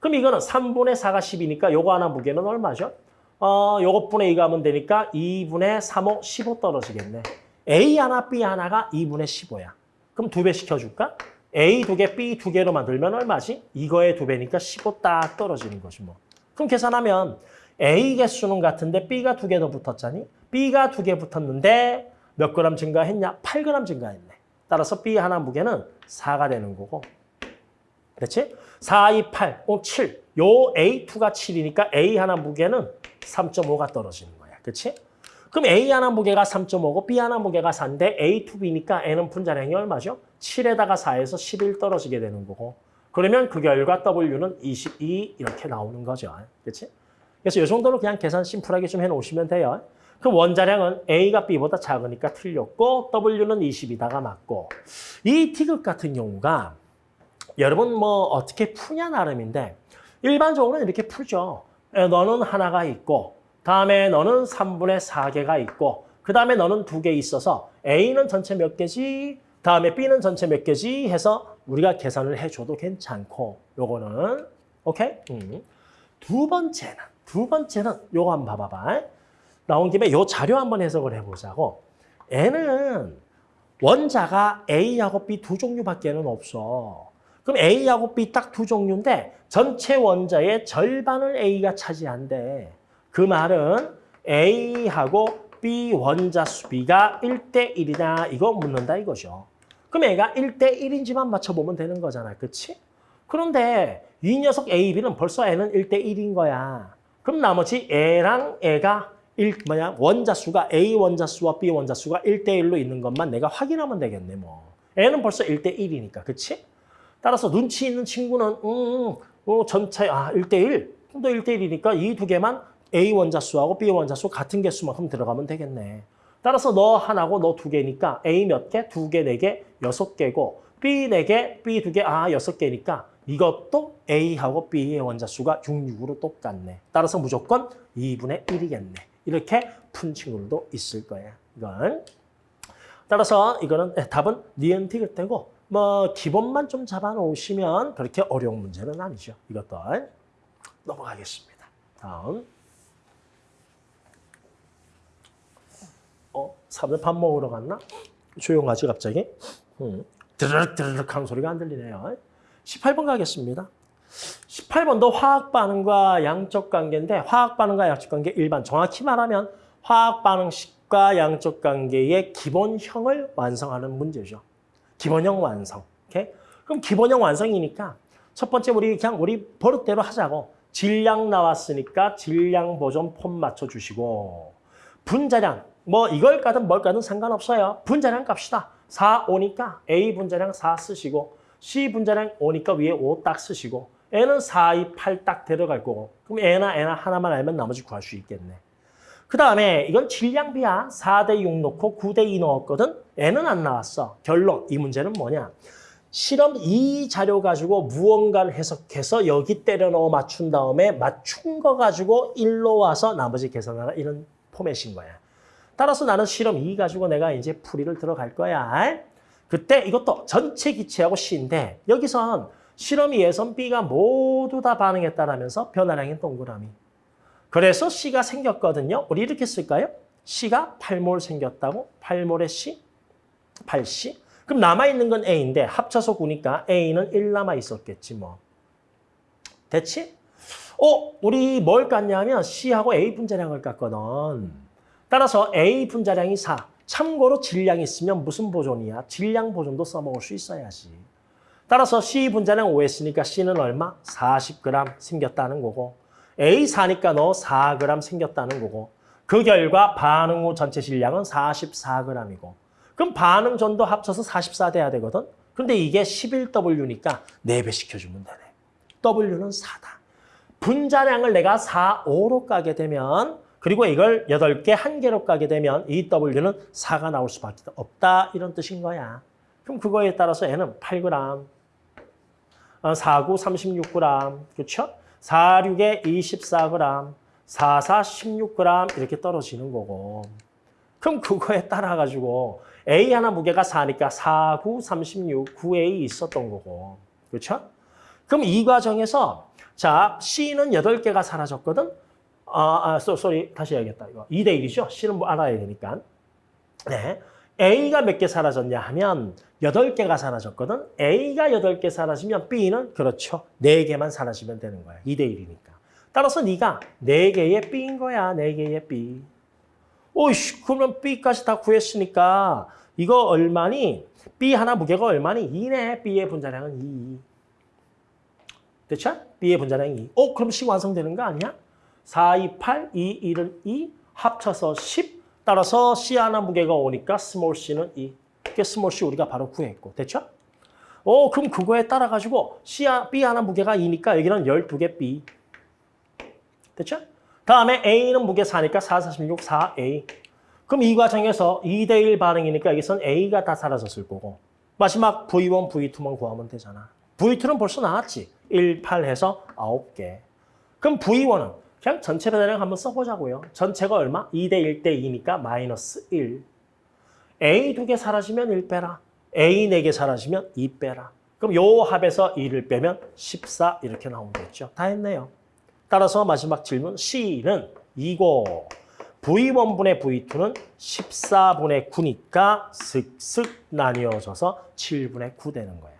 그럼 이거는 3분의 4가 10이니까 요거 하나 무게는 얼마죠? 어, 요것분의 2가 하면 되니까 2분의 3호 15 떨어지겠네. A 하나, B 하나가 2분의 15야. 그럼 두 배 시켜줄까? A 두 개, B 두 개로 만들면 얼마지? 이거의 두 배니까 15 딱 떨어지는 거지 뭐. 그럼 계산하면 A 개수는 같은데 B가 두 개 더 붙었잖니? B가 두 개 붙었는데 몇 그램 증가했냐? 8g 증가했네. 따라서 B 하나 무게는 4가 되는 거고. 그렇지? 4, 2, 8, 5, 7. 요 A2가 7이니까 A 하나 무게는 3.5가 떨어지는 거야. 그렇지? 그럼 A 하나 무게가 3.5고 B 하나 무게가 4인데 A2B니까 N은 분자량이 얼마죠? 7에다가 4에서 11 떨어지게 되는 거고. 그러면 그 결과 W는 22 이렇게 나오는 거죠. 그렇지? 그래서 이 정도로 그냥 계산 심플하게 좀 해놓으시면 돼요. 그 원자량은 A가 B보다 작으니까 틀렸고 W는 20이다가 맞고 이 T극 같은 경우가 여러분 뭐 어떻게 푸냐 나름인데 일반적으로는 이렇게 풀죠. 에, 너는 하나가 있고 다음에 너는 3분의 4개가 있고 그 다음에 너는 두 개 있어서 A는 전체 몇 개지 다음에 B는 전체 몇 개지 해서 우리가 계산을 해줘도 괜찮고 요거는 오케이? 음. 두 번째는 두 번째는 요거 한번 봐봐봐. 나온 김에 요 자료 한번 해석을 해보자고. N은 원자가 A하고 B 두 종류밖에는 없어. 그럼 A하고 B 딱 두 종류인데 전체 원자의 절반을 A가 차지한대. 그 말은 A하고 B 원자 수비가 1대 1이냐 이거 묻는다 이거죠. 그럼 A가 1대 1인지만 맞춰보면 되는 거잖아. 그치? 그런데 이 녀석 A, B는 벌써 N은 1대 1인 거야. 그럼 나머지 A랑 A가 1, 뭐냐, 원자수가 A 원자수와 B 원자수가 1대 1로 있는 것만 내가 확인하면 되겠네, 뭐. N은 벌써 1대 1이니까, 그치? 따라서 눈치 있는 친구는 음, 어, 전체 아 1대1. 또 1대1이니까 이 두 개만 A 원자수하고 B 원자수 같은 개수만큼 들어가면 되겠네. 따라서 너 하나고 너 두 개니까 A 몇 개? 두 개, 네 개, 여섯 개고 B 네 개, B 두 개, 아 여섯 개니까 이것도 A하고 B의 원자수가 6, 6으로 똑같네. 따라서 무조건 2분의 1이겠네. 이렇게 푼 친구들도 있을 거야. 이건. 따라서 이거는 예, 답은 니은티가 되고 뭐 기본만 좀 잡아놓으시면 그렇게 어려운 문제는 아니죠. 이것도 넘어가겠습니다. 다음. 어, 사람들 밥 먹으러 갔나? 조용하지 갑자기? 음. 드르륵 드르륵 하는 소리가 안 들리네요. 18번 가겠습니다. 18번도 화학 반응과 양적 관계인데 화학 반응과 양적 관계 일반 정확히 말하면 화학 반응식과 양적 관계의 기본형을 완성하는 문제죠. 기본형 완성. 오케이? 그럼 기본형 완성이니까 첫 번째 우리 그냥 우리 버릇대로 하자고 질량 나왔으니까 질량 보존 폼 맞춰 주시고 분자량 뭐 이걸 까든 뭘 까든 상관없어요. 분자량 값이다. 4, 5니까 A 분자량 4 쓰시고 C 분자량 5니까 위에 5딱 쓰시고 N은 4, 2, 8딱 들어갈 거고 그럼 N나 N나 하나만 알면 나머지 구할 수 있겠네. 그 다음에 이건 질량비야. 4 대 6 넣고 9 대 2 넣었거든. N은 안 나왔어. 결론 이 문제는 뭐냐. 실험 이 자료 가지고 무언가를 해석해서 여기 때려 넣어 맞춘 다음에 맞춘 거 가지고 1로 와서 나머지 계산하라 이런 포맷인 거야. 따라서 나는 실험 2 가지고 내가 이제 풀이를 들어갈 거야. 그때 이것도 전체 기체하고 C인데 여기선 실험 2에선 B가 모두 다 반응했다라면서 변화량인 동그라미. 그래서 C가 생겼거든요. 우리 이렇게 쓸까요? C가 8몰 생겼다고? 8몰의 C? 8C? 그럼 남아있는 건 A인데 합쳐서 9니까 A는 1 남아있었겠지 뭐. 됐지? 어, 우리 뭘 깠냐면 C하고 A 분자량을 깠거든. 따라서 A 분자량이 4. 참고로 질량이 있으면 무슨 보존이야? 질량 보존도 써먹을 수 있어야지. 따라서 C 분자량 5했으니까 C는 얼마? 40g 생겼다는 거고 A 4니까 너 4g 생겼다는 거고 그 결과 반응 후 전체 질량은 44g이고 그럼 반응 전도 합쳐서 44 돼야 되거든. 근데 이게 11W니까 4배 시켜주면 되네. W는 4다. 분자량을 내가 4, 5로 까게 되면 그리고 이걸 8개, 1개로 까게 되면 이 W는 4가 나올 수밖에 없다. 이런 뜻인 거야. 그럼 그거에 따라서 N은 8g, 4, 9, 36g, 그렇죠? 4, 6에 24g, 4, 4, 16g 이렇게 떨어지는 거고. 그럼 그거에 따라 가지고 A 하나 무게가 4니까 4, 9, 36, 9A 있었던 거고. 그렇죠? 그럼 이 과정에서 자, C는 8개가 사라졌거든. 아, 아, 쏘리 다시 해야겠다. 이거 2대 1이죠. C는 뭐 알아야 되니까. 네. A가 몇 개 사라졌냐 하면 8개가 사라졌거든. A가 8개 사라지면 B는 그렇죠. 4개만 사라지면 되는 거야. 2대 1이니까. 따라서 네가 4개의 B인 거야. 4개의 B. 오이씨, 그러면 B까지 다 구했으니까 이거 얼마니? B 하나 무게가 얼마니? 2네. B의 분자량은 2. 됐죠? B의 분자량이 2. 어, 그럼 C 완성되는 거 아니야? 4, 2, 8, 2, 1은 2, 합쳐서 10. 따라서 C 하나 무게가 5니까 small c는 2. 그게 small c 우리가 바로 구했고. 됐죠? 어, 그럼 그거에 따라 가지고 C, B 하나 무게가 2니까 여기는 12개 B. 됐죠? 다음에 A는 무게 4니까 4, 4, 16, 4A. 그럼 이 과정에서 2대 1 반응이니까 여기선 A가 다 사라졌을 거고. 마지막 V1, V2만 구하면 되잖아. V2는 벌써 나왔지. 1, 8 해서 9개. 그럼 V1은 그냥 전체 변화량 한번 써보자고요. 전체가 얼마? 2대 1대 2니까 마이너스 1. A 두 개 사라지면 1 빼라. A 네 개 사라지면 2 빼라. 그럼 요 합에서 2를 빼면 14 이렇게 나오면 되겠죠. 다 했네요. 따라서 마지막 질문 C는 2고 V1분의 V2는 14분의 9니까 슥슥 나뉘어져서 7분의 9 되는 거예요.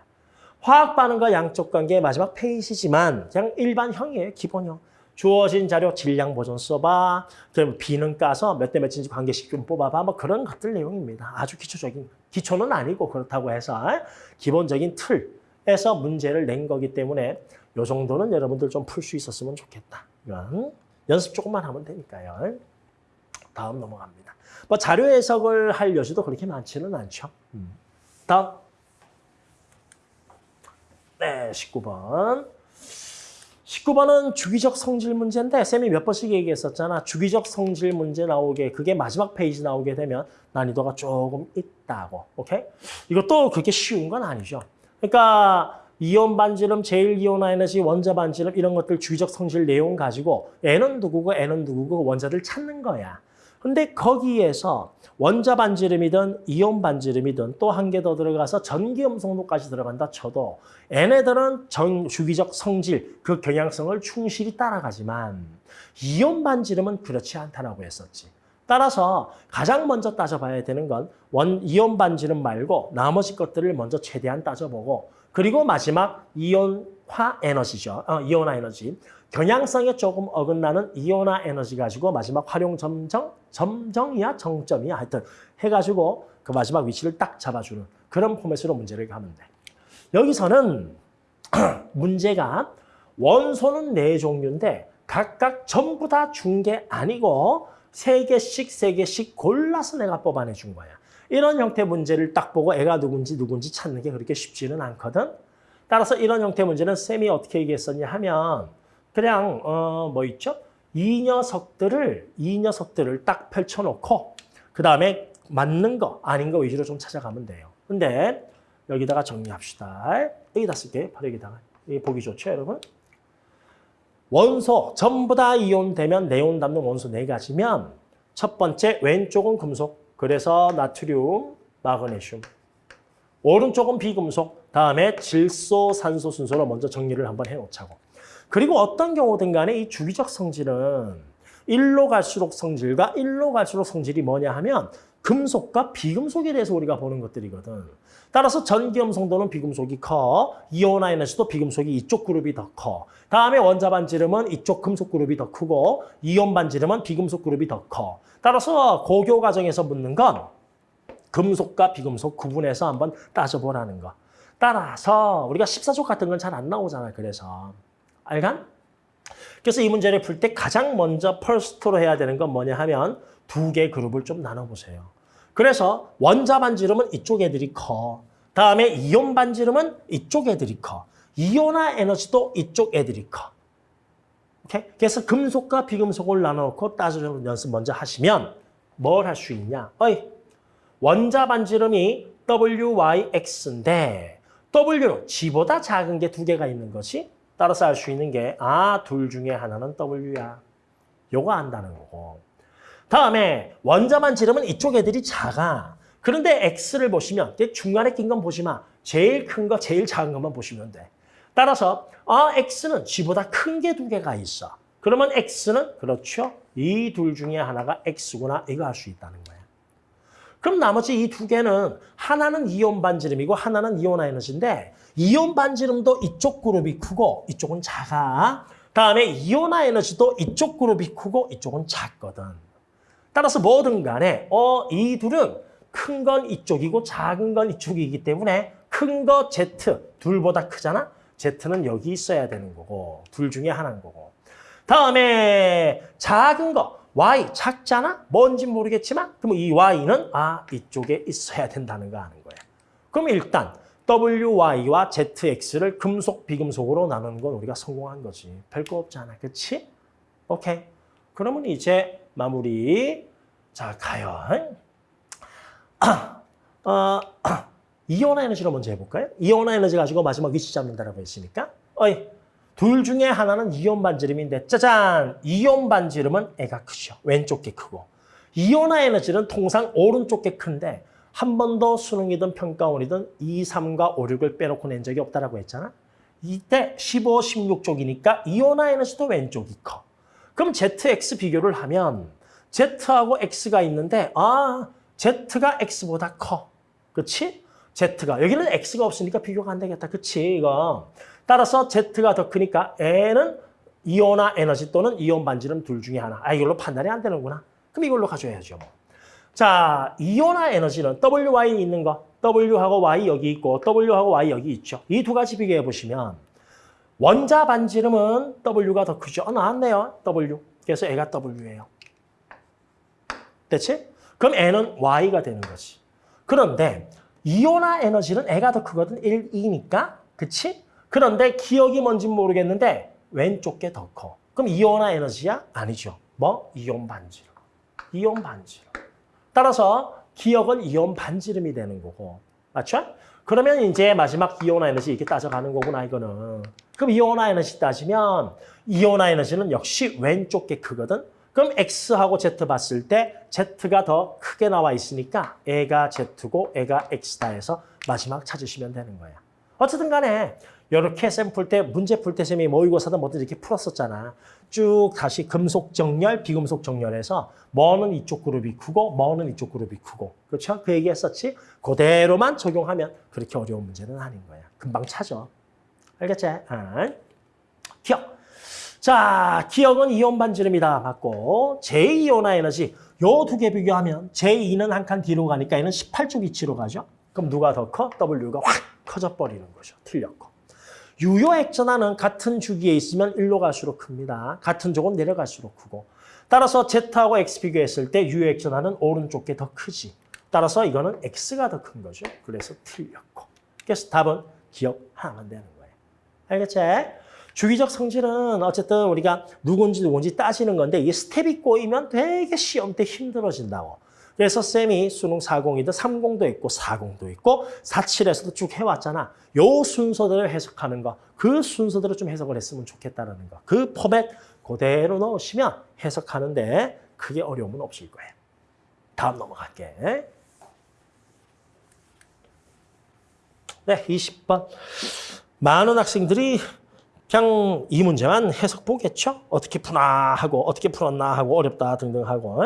화학 반응과 양적 관계의 마지막 페이지지만 그냥 일반형이에요. 기본형. 주어진 자료 질량 보존 써봐. 그럼 B는 까서 몇 대 몇인지 관계식 좀 뽑아봐. 뭐 그런 것들 내용입니다. 아주 기초적인, 기초는 아니고 그렇다고 해서 기본적인 틀에서 문제를 낸 거기 때문에 요 정도는 여러분들 좀 풀 수 있었으면 좋겠다. 이건 연습 조금만 하면 되니까요. 다음 넘어갑니다. 뭐 자료 해석을 할 여지도 그렇게 많지는 않죠. 음. 다음. 네, 19번. 19번은 주기적 성질 문제인데 쌤이 몇 번씩 얘기했었잖아. 주기적 성질 문제 나오게 그게 마지막 페이지 나오게 되면 난이도가 조금 있다고. 오케이? 이것도 그렇게 쉬운 건 아니죠. 그러니까 이온 반지름, 제일 이온화 에너지, 원자 반지름 이런 것들 주기적 성질 내용 가지고 N은 누구고 N은 누구고 원자들 찾는 거야. 근데 거기에서 원자 반지름이든 이온 반지름이든 또 한 개 더 들어가서 전기음 성도까지 들어간다 쳐도 얘네들은 전 주기적 성질, 그 경향성을 충실히 따라가지만 이온 반지름은 그렇지 않다라고 했었지. 따라서 가장 먼저 따져봐야 되는 건 원 이온 반지름 말고 나머지 것들을 먼저 최대한 따져보고 그리고 마지막 이온화 에너지죠. 어, 이온화 에너지. 경향성에 조금 어긋나는 이온화 에너지 가지고 마지막 활용 점정, 점정이야 정점이야 하여튼 해가지고 그 마지막 위치를 딱 잡아주는 그런 포맷으로 문제를 가면 돼. 여기서는 문제가 원소는 네 종류인데 각각 전부 다 준 게 아니고 세 개씩 세 개씩 골라서 내가 뽑아내 준 거야. 이런 형태 문제를 딱 보고 애가 누군지 누군지 찾는 게 그렇게 쉽지는 않거든. 따라서 이런 형태 문제는 쌤이 어떻게 얘기했었냐 하면 그냥 어 뭐 있죠? 이 녀석들을 이 녀석들을 딱 펼쳐놓고 그 다음에 맞는 거 아닌 거 위주로 좀 찾아가면 돼요. 근데 여기다가 정리합시다. 여기다 쓸게. 바로 여기다가. 이 보기 좋죠, 여러분? 원소 전부 다 이온되면 네온 담는 원소 네 가지면 첫 번째 왼쪽은 금속. 그래서 나트륨, 마그네슘. 오른쪽은 비금속. 다음에 질소, 산소 순서로 먼저 정리를 한번 해놓자고. 그리고 어떤 경우든 간에 이 주기적 성질은 일로 갈수록 성질과 일로 갈수록 성질이 뭐냐 하면 금속과 비금속에 대해서 우리가 보는 것들이거든. 따라서 전기 음성도는 비금속이 커, 에너지도 비금속이 이쪽 그룹이 더 커. 다음에 원자 반지름은 이쪽 금속 그룹이 더 크고 이온 반지름은 비금속 그룹이 더 커. 따라서 고교 과정에서 묻는 건 금속과 비금속 구분해서 한번 따져보라는 거. 따라서 우리가 14족 같은 건 잘 안 나오잖아, 그래서. 알간? 그래서 이 문제를 풀 때 가장 먼저 first로 해야 되는 건 뭐냐 하면 두 개 그룹을 좀 나눠보세요. 그래서 원자 반지름은 이쪽 애들이 커. 다음에 이온 반지름은 이쪽 애들이 커. 이온화 에너지도 이쪽 애들이 커. 오케이? 그래서 금속과 비금속을 나눠놓고 따져주는 연습 먼저 하시면 뭘 할 수 있냐? 어이, 원자 반지름이 WYX인데 W는 G보다 작은 게 두 개가 있는 것이 따라서 알 수 있는 게 아, 둘 중에 하나는 W야. 요거 안다는 거고. 다음에 원자만 지르면 이쪽 애들이 작아. 그런데 X를 보시면 중간에 낀 건 보지 마. 제일 큰 거, 제일 작은 것만 보시면 돼. 따라서 아, X는 G보다 큰 게 두 개가 있어. 그러면 X는 그렇죠. 이 둘 중에 하나가 X구나. 이거 알 수 있다는 거야. 그럼 나머지 이 두 개는 하나는 이온 반지름이고 하나는 이온화 에너지인데 이온 반지름도 이쪽 그룹이 크고 이쪽은 작아. 다음에 이온화 에너지도 이쪽 그룹이 크고 이쪽은 작거든. 따라서 뭐든 간에 어, 이 둘은 큰 건 이쪽이고 작은 건 이쪽이기 때문에 큰 거 Z 둘보다 크잖아. Z는 여기 있어야 되는 거고 둘 중에 하나인 거고. 다음에 작은 거 Y 작잖아? 뭔지 모르겠지만 그럼 이 Y는 아 이쪽에 있어야 된다는 거 아는 거야. 그럼 일단 WY와 ZX를 금속, 비금속으로 나누는 건 우리가 성공한 거지. 별거 없잖아. 그치? 오케이. 그러면 이제 마무리. 자, 가요. 어, 이온화 에너지로 먼저 해볼까요? 이온화 에너지 가지고 마지막 위치 잡는다라고 했으니까. 어이, 둘 중에 하나는 이온 반지름인데 짜잔! 이온 반지름은 애가 크죠. 왼쪽 게 크고. 이온화 에너지는 통상 오른쪽 게 큰데 한 번도 수능이든 평가원이든 2, 3과 5, 6을 빼놓고 낸 적이 없다라고 했잖아. 이때 15, 16쪽이니까 이온화 에너지도 왼쪽이 커. 그럼 ZX 비교를 하면 Z하고 X가 있는데 아 Z가 X보다 커. 그렇지? Z가 여기는 X가 없으니까 비교가 안 되겠다. 그렇지? 이거. 따라서 Z가 더 크니까 N은 이온화 에너지 또는 이온 반지름 둘 중에 하나. 아 이걸로 판단이 안 되는구나. 그럼 이걸로 가져야죠. 뭐. 자, 이온화 에너지는 WY 있는 거, W하고 Y 여기 있고 W하고 Y 여기 있죠. 이 두 가지 비교해 보시면 원자 반지름은 W가 더 크죠. 어, 나왔네요. W. 그래서 애가 W예요. 됐지? 그럼 N은 Y가 되는 거지. 그런데 이온화 에너지는 애가 더 크거든. 1, 2니까. 그치? 그런데 기억이 뭔지 모르겠는데 왼쪽 게 더 커. 그럼 이온화 에너지야? 아니죠. 뭐? 이온 반지름. 이온 반지름. 따라서 기억은 이온 반지름이 되는 거고. 맞죠? 그러면 이제 마지막 이온화 에너지 이렇게 따져가는 거구나, 이거는. 그럼 이온화 에너지 따지면 이온화 에너지는 역시 왼쪽 게 크거든. 그럼 X하고 Z 봤을 때 Z가 더 크게 나와 있으니까 애가 Z고 애가 X다 해서 마지막 찾으시면 되는 거야. 어쨌든 간에 이렇게 쌤풀때 문제 풀 때 쌤이 모의고사도 뭐든 이렇게 풀었었잖아. 쭉 다시 금속 정렬, 비금속 정렬해서 뭐는 이쪽 그룹이 크고 뭐는 이쪽 그룹이 크고 그렇죠? 그 얘기 했었지? 그대로만 적용하면 그렇게 어려운 문제는 아닌 거야. 금방 찾아. 알겠지? 아. 기억. 자, 기억은 이온 반지름이다 맞고 제2이온화 에너지 요 두 개 비교하면 제2는 한 칸 뒤로 가니까 얘는 18쪽 위치로 가죠. 그럼 누가 더 커? W가 확 커져 버리는 거죠. 틀렸고. 유효 핵전하는 같은 주기에 있으면 일로 갈수록 큽니다. 같은 족은 내려갈수록 크고. 따라서 Z하고 X 비교했을 때 유효 핵전하는 오른쪽 게 더 크지. 따라서 이거는 X가 더 큰 거죠. 그래서 틀렸고. 그래서 답은 기역 하나만 되는 거예요. 알겠지? 주기적 성질은 어쨌든 우리가 누군지 누군지 따지는 건데 이게 스텝이 꼬이면 되게 시험 때 힘들어진다고. 그래서 쌤이 수능 40이든 30도 있고 40도 있고 47에서도 쭉 해왔잖아. 요 순서대로 해석하는 거. 그 순서대로 좀 해석을 했으면 좋겠다는 거. 그 포맷 그대로 넣으시면 해석하는데 크게 어려움은 없을 거예요. 다음 넘어갈게. 네, 20번. 많은 학생들이 그냥 이 문제만 해석 보겠죠? 어떻게 푸나 하고 어떻게 풀었나 하고 어렵다 등등 하고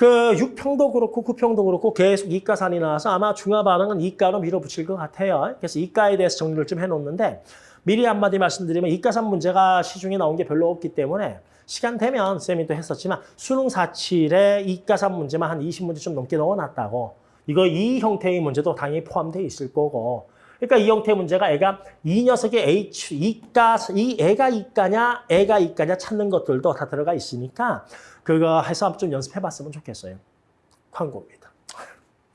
그 6평도 그렇고 9평도 그렇고 계속 이가산이 나와서 아마 중화 반응은 이가로 밀어붙일 것 같아요. 그래서 이가에 대해서 정리를 좀 해놓는데 미리 한마디 말씀드리면 이가산 문제가 시중에 나온 게 별로 없기 때문에 시간 되면 쌤이 또 했었지만 수능 47에 이가산 문제만 한 20문제 좀 넘게 넣어놨다고 이거 이 형태의 문제도 당연히 포함되어 있을 거고 그러니까 이 형태 문제가 애가 이 녀석의 H, 이가, 이 애가 이가냐, 애가 이가냐 찾는 것들도 다 들어가 있으니까 그거 해서 좀 연습해 봤으면 좋겠어요. 광고입니다.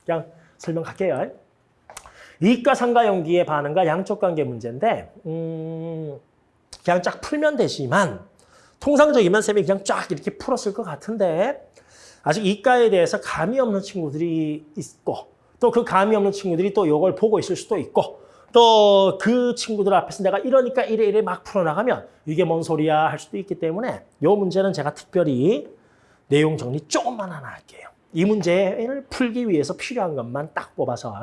그냥 설명할게요. 이가 상가 연기의 반응과 양적 관계 문제인데 음, 그냥 쫙 풀면 되지만 통상적이면 쌤이 그냥 쫙 이렇게 풀었을 것 같은데 아직 이가에 대해서 감이 없는 친구들이 있고 또 그 감이 없는 친구들이 또 이걸 보고 있을 수도 있고 또 그 친구들 앞에서 내가 이러니까 이래 이래 막 풀어나가면 이게 뭔 소리야 할 수도 있기 때문에 이 문제는 제가 특별히 내용 정리 조금만 하나 할게요. 이 문제를 풀기 위해서 필요한 것만 딱 뽑아서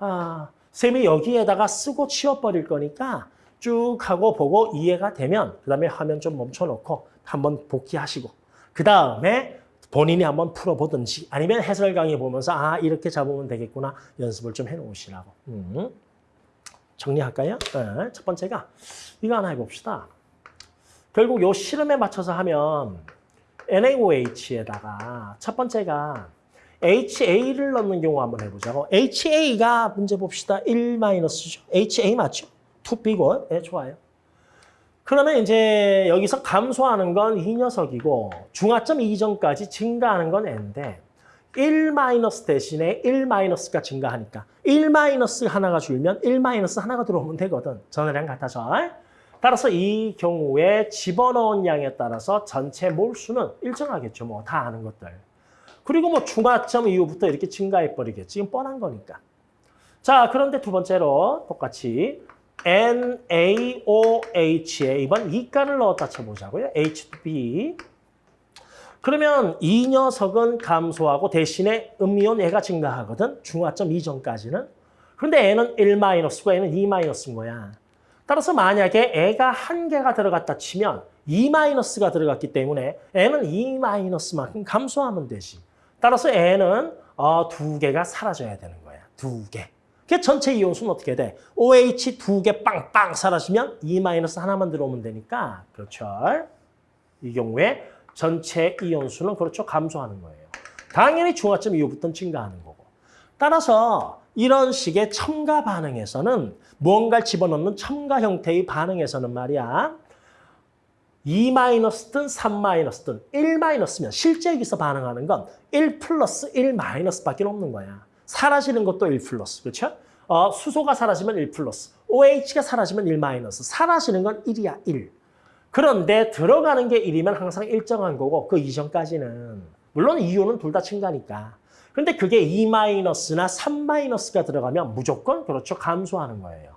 아, 쌤이 여기에다가 쓰고 치워버릴 거니까 쭉 하고 보고 이해가 되면 그 다음에 화면 좀 멈춰놓고 한번 복귀하시고 그 다음에 본인이 한번 풀어보든지 아니면 해설 강의 보면서 아 이렇게 잡으면 되겠구나 연습을 좀 해놓으시라고. 음. 정리할까요? 네. 첫 번째가 이거 하나 해봅시다. 결국 요 실험에 맞춰서 하면 NaOH에다가 첫 번째가 HA를 넣는 경우 한번 해보자고. HA가 문제 봅시다. 1-죠. HA 맞죠? 2B고. 네, 좋아요. 그러면 이제 여기서 감소하는 건 이 녀석이고 중화점 이전까지 증가하는 건 n인데 1 마이너스 대신에 1 마이너스가 증가하니까 1 마이너스 하나가 줄면 1 마이너스 하나가 들어오면 되거든. 전이랑 같아서. 따라서 이 경우에 집어넣은 양에 따라서 전체 몰수는 일정하겠죠. 뭐 다 아는 것들. 그리고 뭐 중화점 이후부터 이렇게 증가해버리겠지. 뻔한 거니까. 자, 그런데 두 번째로 똑같이 NaOH에 이번 이가를 넣었다 쳐보자고요. H2B. 그러면 이 녀석은 감소하고 대신에 음이온 애가 증가하거든. 중화점 이전까지는. 그런데 N은 1-고 N은 2-인 거야. 따라서 만약에 애가 한 개가 들어갔다 치면 2-가 들어갔기 때문에 N은 2-만큼 감소하면 되지. 따라서 N은 어, 두 개가 사라져야 되는 거야. 두 개. 그 전체 이온수는 어떻게 돼? OH 두 개 빵빵 사라지면 E 하나만 들어오면 되니까 그렇죠. 이 경우에 전체 이온수는 그렇죠 감소하는 거예요. 당연히 중화점 이후부터는 증가하는 거고. 따라서 이런 식의 첨가 반응에서는 무언가를 집어넣는 첨가 형태의 반응에서는 말이야. 2-든 3-든 1-면 실제 여기서 반응하는 건 1 플러스 1 마이너스밖에 없는 거야. 사라지는 것도 1 플러스, 그렇죠? 어, 수소가 사라지면 1 플러스, OH가 사라지면 1 마이너스. 사라지는 건 1이야, 1. 그런데 들어가는 게 1이면 항상 일정한 거고 그 이전까지는 물론 이온은 둘다 증가니까. 근데 그게 2 마이너스나 3 마이너스가 들어가면 무조건 그렇죠 감소하는 거예요.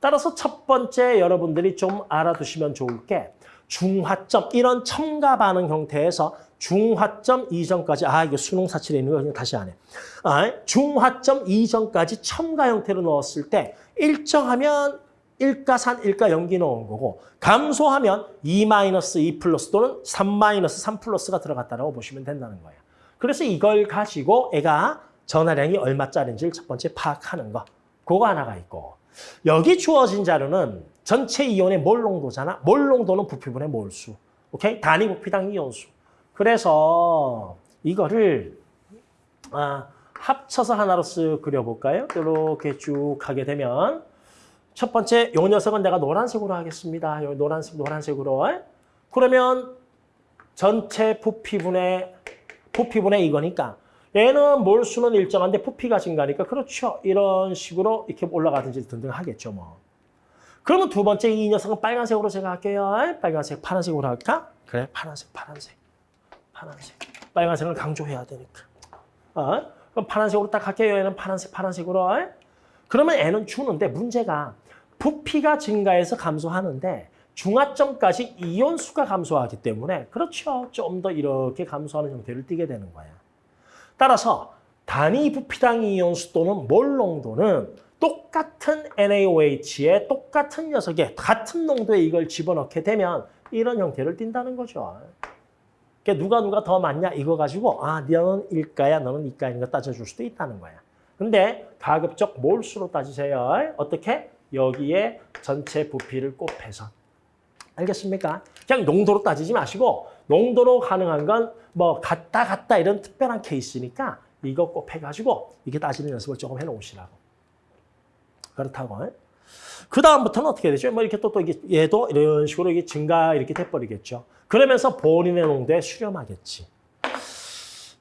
따라서 첫 번째 여러분들이 좀 알아두시면 좋을 게 중화점 이런 첨가 반응 형태에서 중화점 이전까지 아 이거 수능 사칠에 있는 거 그냥 다시 안 해. 아, 중화점 이전까지 첨가 형태로 넣었을 때 일정하면 일가산, 일가 연기 넣은 거고 감소하면 2 마이너스 2 플러스 또는 3 마이너스 3 플러스가 들어갔다고 보시면 된다는 거예요. 그래서 이걸 가지고 애가 전하량이 얼마짜리인지를 첫 번째 파악하는 거. 그거 하나가 있고 여기 주어진 자료는 전체 이온의 몰 농도잖아. 몰 농도는 부피분의 몰수. 오케이? 단위 부피당 이온수. 그래서 이거를 아, 합쳐서 하나로 쓱 그려볼까요? 이렇게 쭉 하게 되면 첫 번째 요 녀석은 내가 노란색으로 하겠습니다. 요 노란색 노란색으로. 그러면 전체 부피분의 부피분의 이거니까 얘는 몰수는 일정한데 부피가 증가하니까 그렇죠. 이런 식으로 이렇게 올라가든지 등등 하겠죠. 뭐. 그러면 두 번째 이 녀석은 빨간색으로 제가 할게요. 빨간색, 파란색으로 할까? 그래, 파란색, 파란색, 파란색. 빨간색을 강조해야 되니까. 어? 그럼 파란색으로 딱 할게요. 얘는 파란색, 파란색으로. 그러면 애는 주는데 문제가 부피가 증가해서 감소하는데 중화점까지 이온수가 감소하기 때문에 그렇죠. 좀 더 이렇게 감소하는 형태를 띠게 되는 거야. 따라서 단위 부피당 이온수 또는 몰 농도는 똑같은 NaOH에 똑같은 녀석에 같은 농도에 이걸 집어넣게 되면 이런 형태를 띈다는 거죠. 그러니까 누가 누가 더 많냐 이거 가지고 아 너는 일가야 너는 이가인 거 따져줄 수도 있다는 거야. 근데 가급적 몰수로 따지세요. 어떻게? 여기에 전체 부피를 곱해서. 알겠습니까? 그냥 농도로 따지지 마시고 농도로 가능한 건 뭐 같다 같다 이런 특별한 케이스니까 이거 곱해가지고 이게 따지는 연습을 조금 해놓으시라고. 그렇다고. 그 다음부터는 어떻게 되죠? 뭐 이렇게 또, 또 이게 얘도 이런 식으로 이게 증가 이렇게 돼버리겠죠. 그러면서 본인의 농도에 수렴하겠지.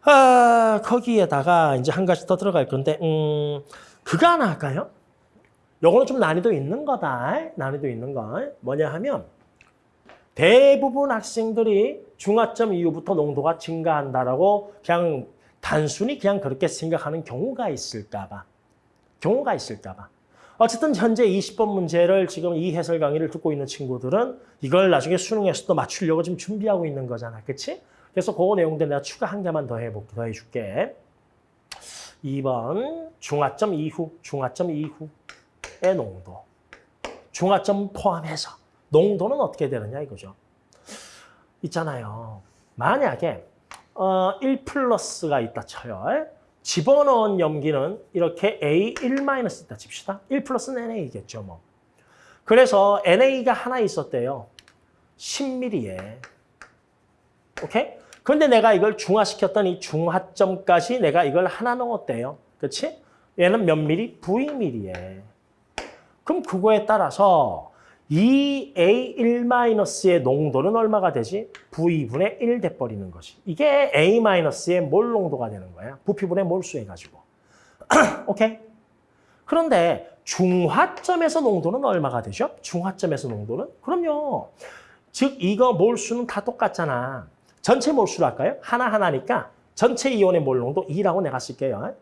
아, 거기에다가 이제 한 가지 더 들어갈 건데, 음, 그거 하나 할까요? 요거는 좀 난이도 있는 거다. 난이도 있는 거. 뭐냐 하면, 대부분 학생들이 중화점 이후부터 농도가 증가한다라고 그냥 단순히 그냥 그렇게 생각하는 경우가 있을까 봐. 경우가 있을까 봐. 어쨌든 현재 20번 문제를 지금 이 해설 강의를 듣고 있는 친구들은 이걸 나중에 수능에서도 맞추려고 지금 준비하고 있는 거잖아. 그치? 그래서 그 내용들 내가 추가 한 개만 더 해볼게, 더 해줄게. 2번 중화점 이후, 중화점 이후의 농도. 중화점 포함해서 농도는 어떻게 되느냐 이거죠. 있잖아요. 만약에 어, 1 플러스가 있다 쳐요. 집어넣은 염기는 이렇게 A1- 있다 칩시다. 1 플러스는 NA겠죠. 뭐. 그래서 NA가 하나 있었대요. 10mm에. 오케이? 근데 내가 이걸 중화시켰더니 중화점까지 내가 이걸 하나 넣었대요. 그렇지? 얘는 몇 미리? V미리에. 그럼 그거에 따라서 이 A1-의 농도는 얼마가 되지? V분의 1 돼버리는 것이. 이게 A-의 몰 농도가 되는 거야. 부피분의 몰수 해가지고. 오케이? 그런데 중화점에서 농도는 얼마가 되죠? 중화점에서 농도는? 그럼요. 즉 이거 몰수는 다 똑같잖아. 전체 몰수로 할까요? 하나하나니까 전체 이온의 몰 농도 2라고 내가 쓸게요.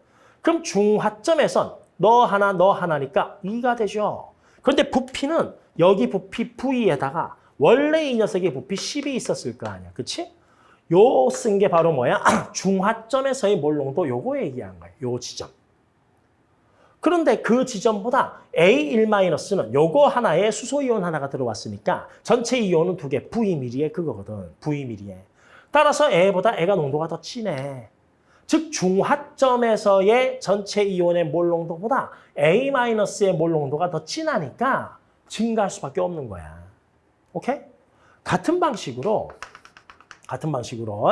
그럼 중화점에선 너 하나, 너 하나니까 2가 되죠. 그런데 부피는 여기 부피 V에다가 원래 이 녀석의 부피 10이 있었을 거 아니야. 그치? 요 쓴 게 바로 뭐야? 중화점에서의 몰농도 요거 얘기한 거야. 요 지점. 그런데 그 지점보다 A1-는 요거 하나에 수소이온 하나가 들어왔으니까 전체 이온은 두 개, V미리에 그거거든. V미리에. 따라서 A보다 A가 농도가 더 진해. 즉 중화점에서의 전체 이온의 몰 농도보다 A-의 몰 농도가 더 진하니까 증가할 수밖에 없는 거야. 오케이? 같은 방식으로 같은 방식으로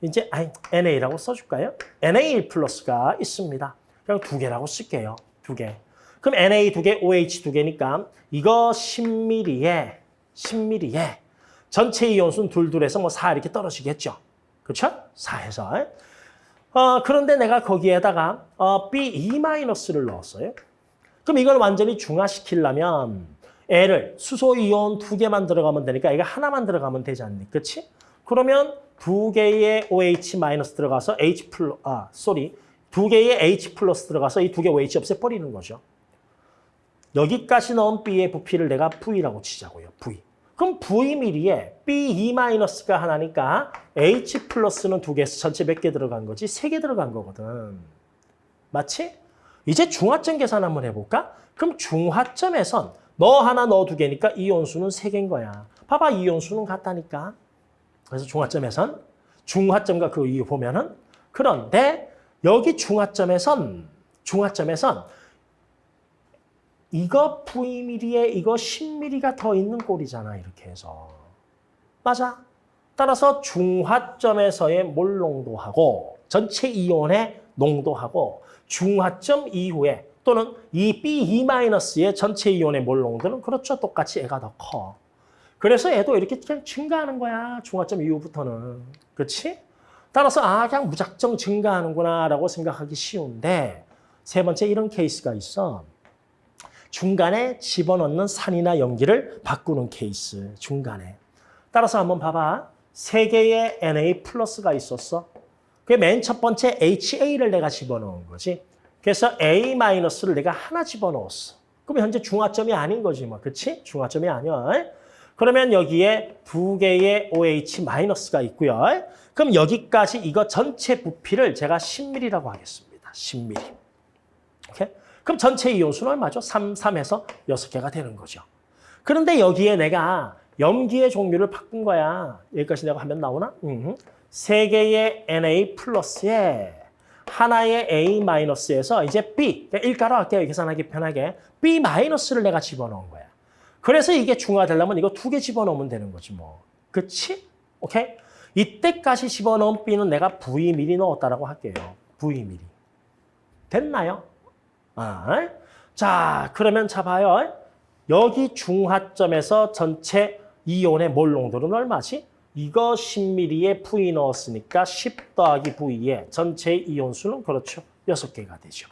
이제 NA라고 써줄까요? NA 플러스가 있습니다. 그냥 두 개라고 쓸게요. 두 개. 그럼 NA 두 개, OH 두 개니까 이거 10mm에 10mm에 전체 이온수는 둘둘해서 뭐 4 이렇게 떨어지겠죠. 그렇죠? 4해서. 어, 그런데 내가 거기에다가 어, B2-를 넣었어요. 그럼 이걸 완전히 중화시키려면 애를 수소 이온 두 개만 들어가면 되니까 애가 하나만 들어가면 되지 않니? 그렇지? 그러면 두 개의 OH 마이너스 들어가서 H 플러 아, sorry. 두 개의 H 플러스 들어가서 이 두개 OH 없애버리는 거죠. 여기까지 넣은 B의 부피를 내가 V라고 치자고요. V. 그럼 V 미리에 B2 마이너스가 하나니까 H 플러스는 두 개에서 전체 몇 개 들어간 거지? 세 개 들어간 거거든. 맞지? 이제 중화점 계산 한번 해볼까? 그럼 중화점에선 너 하나 너 두 개니까 이온수는 세 개인 거야. 봐봐 이온수는 같다니까. 그래서 중화점에선 중화점과 그 이유 보면은 그런데 여기 중화점에선 중화점에선 이거 V미리에 이거 10미리가 더 있는 꼴이잖아 이렇게 해서 맞아 따라서 중화점에서의 몰 농도하고 전체 이온의 농도하고 중화점 이후에 또는 이 B2-의 전체 이온의 몰 농도는 그렇죠 똑같이 애가 더 커. 그래서 애도 이렇게 그냥 증가하는 거야 중화점 이후부터는 그렇지? 따라서 아 그냥 무작정 증가하는구나 라고 생각하기 쉬운데 세 번째 이런 케이스가 있어. 중간에 집어넣는 산이나 염기를 바꾸는 케이스, 중간에. 따라서 한번 봐봐. 세 개의 Na 플러스가 있었어. 그게 맨 첫 번째 HA를 내가 집어넣은 거지. 그래서 A 마이너스를 내가 하나 집어넣었어. 그럼 현재 중화점이 아닌 거지, 뭐. 그치? 중화점이 아니야. 그러면 여기에 두 개의 OH 마이너스가 있고요. 그럼 여기까지 이거 전체 부피를 제가 10mm라고 하겠습니다. 10mm. 오케이? 그럼 전체 이온수는 얼마죠? 3, 3에서 6개가 되는 거죠. 그런데 여기에 내가 염기의 종류를 바꾼 거야. 여기까지 내가 화면 나오나? 음. 세 개의 Na 플러스에 하나의 A 마이너스에서 이제 B, 그러니까 일가로 할게요. 계산하기 편하게. B 마이너스를 내가 집어넣은 거야. 그래서 이게 중화되려면 이거 두 개 집어넣으면 되는 거지 뭐. 그치? 오케이? 이때까지 집어넣은 B는 내가 V 미리 넣었다라고 할게요. V 미리. 됐나요? 아, 자, 그러면 잡아요. 여기 중화점에서 전체 이온의 몰 농도는 얼마지? 이거 10ml에 V 넣었으니까 10 더하기 V에 전체 이온수는 그렇죠. 6개가 되죠.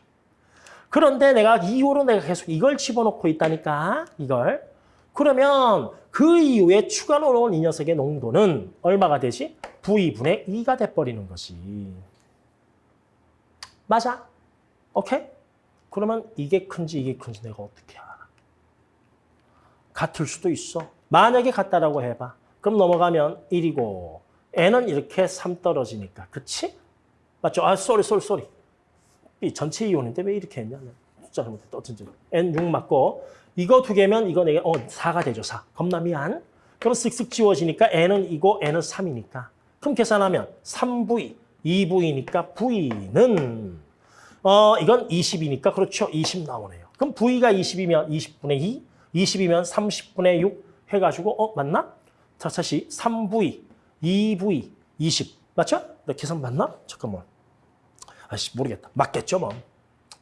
그런데 내가 이후로 내가 계속 이걸 집어넣고 있다니까, 이걸. 그러면 그 이후에 추가 넣어놓은 이 녀석의 농도는 얼마가 되지? V분의 2가 돼버리는 것이. 맞아? 오케이? 그러면 이게 큰지 이게 큰지 내가 어떻게 알아? 같을 수도 있어. 만약에 같다라고 해봐. 그럼 넘어가면 1이고 n은 이렇게 3 떨어지니까. 그치? 맞죠? 아, sorry, sorry, sorry. B 전체 이온인데 왜 이렇게 했냐? 숫자 잘못했다. 어쩐지. n 6 맞고 이거 두 개면 이거 네 개, 어, 4가 되죠, 4. 겁나 미안. 그럼 쓱쓱 지워지니까 n은 2고 n은 3이니까. 그럼 계산하면 3v, 2v니까 v는 어, 이건 20이니까 그렇죠. 20 나오네요. 그럼 V가 20이면 20분의 2, 20이면 30분의 6 해가지고 어 맞나? 자, 다시 3V, 2V, 20 맞죠? 나 계산 맞나? 잠깐만. 아씨 모르겠다. 맞겠죠 뭐.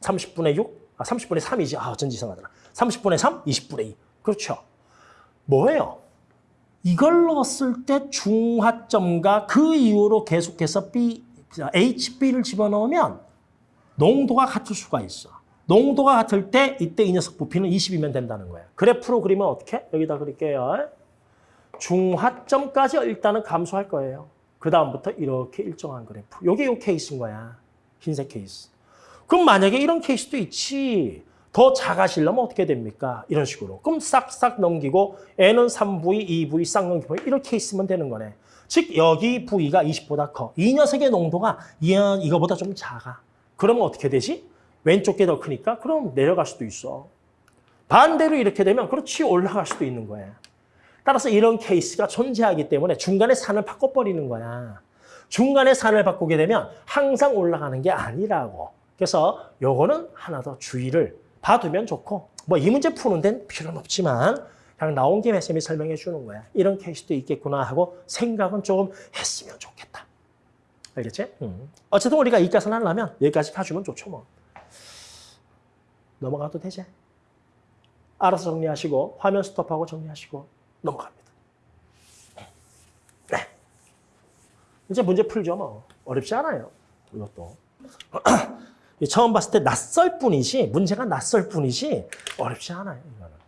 30분의 6, 아 30분의 3이지. 아 어쩐지 이상하더라. 30분의 3, 20분의 2. 그렇죠. 뭐예요? 이걸 넣었을 때 중화점과 그 이후로 계속해서 B, HB를 집어넣으면 농도가 같을 수가 있어. 농도가 같을 때 이때 이 녀석 부피는 20이면 된다는 거야. 그래프로 그리면 어떻게? 여기다 그릴게요. 중화점까지 일단은 감소할 거예요. 그 다음부터 이렇게 일정한 그래프. 이게 이 케이스인 거야. 흰색 케이스. 그럼 만약에 이런 케이스도 있지. 더 작아지려면 어떻게 됩니까? 이런 식으로. 그럼 싹싹 넘기고 N은 3V, 2V 싹 넘기고 이렇게 있으면 되는 거네. 즉 여기 V가 20보다 커. 이 녀석의 농도가 이거보다 좀 작아. 그러면 어떻게 되지? 왼쪽 게 더 크니까 그럼 내려갈 수도 있어. 반대로 이렇게 되면 그렇지 올라갈 수도 있는 거야. 따라서 이런 케이스가 존재하기 때문에 중간에 산을 바꿔버리는 거야. 중간에 산을 바꾸게 되면 항상 올라가는 게 아니라고. 그래서 요거는 하나 더 주의를 봐두면 좋고 뭐 이 문제 푸는 데는 필요는 없지만 그냥 나온 김에 쌤이 설명해 주는 거야. 이런 케이스도 있겠구나 하고 생각은 조금 했으면 좋겠다. 알겠지? 음. 어쨌든 우리가 이과선 하려면 여기까지 가주면 좋죠 뭐. 넘어가도 되지? 알아서 정리하시고 화면 스톱하고 정리하시고 넘어갑니다. 네. 이제 문제 풀죠 뭐. 어렵지 않아요. 이것도. 처음 봤을 때 낯설 뿐이지 문제가 낯설 뿐이지 어렵지 않아요. 이거는.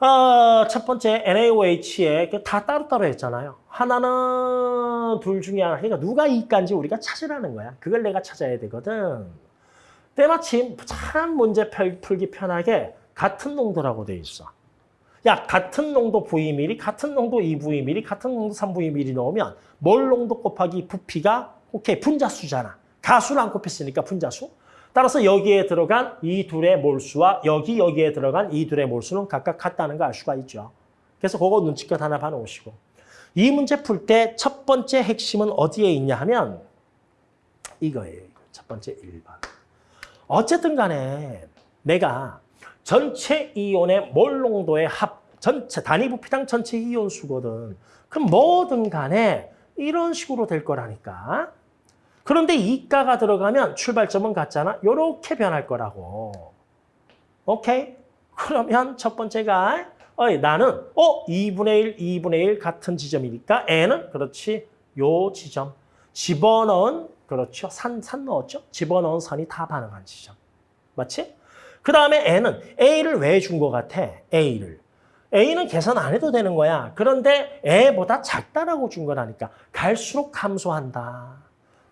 아, 첫 번째 NaOH에 그다 따로따로 했잖아요. 하나는 둘 중에 하나. 그러니까 누가 이가인지 우리가 찾으라는 거야. 그걸 내가 찾아야 되거든. 때마침 참 문제 풀- 풀기 편하게 같은 농도라고 돼 있어. 야, 같은 농도 V밀리, 같은 농도 2V밀리, 같은 농도 3V밀리 넣으면 몰 농도 곱하기 부피가 오케이, 분자수잖아. 가수를 안 곱했으니까 분자수. 따라서 여기에 들어간 이 둘의 몰수와 여기 여기에 들어간 이 둘의 몰수는 각각 같다는 걸 알 수가 있죠. 그래서 그거 눈치껏 하나 봐놓으시고. 이 문제 풀 때 첫 번째 핵심은 어디에 있냐 하면 이거예요. 이거. 첫 번째 1번. 어쨌든 간에 내가 전체 이온의 몰 농도의 합, 전체 단위 부피당 전체 이온 수거든. 그럼 뭐든 간에 이런 식으로 될 거라니까. 그런데 이가가 들어가면 출발점은 같잖아. 이렇게 변할 거라고. 오케이? 그러면 첫 번째가 어이, 나는 어 2분의 1, 2분의 1 같은 지점이니까 N은 그렇지. 요 지점. 집어넣은 그렇죠. 산, 산 넣었죠. 집어넣은 선이 다 반응한 지점. 맞지? 그 다음에 N은 A를 왜 준 것 같아? A를. A는 계산 안 해도 되는 거야. 그런데 A보다 작다라고 준 거라니까. 갈수록 감소한다.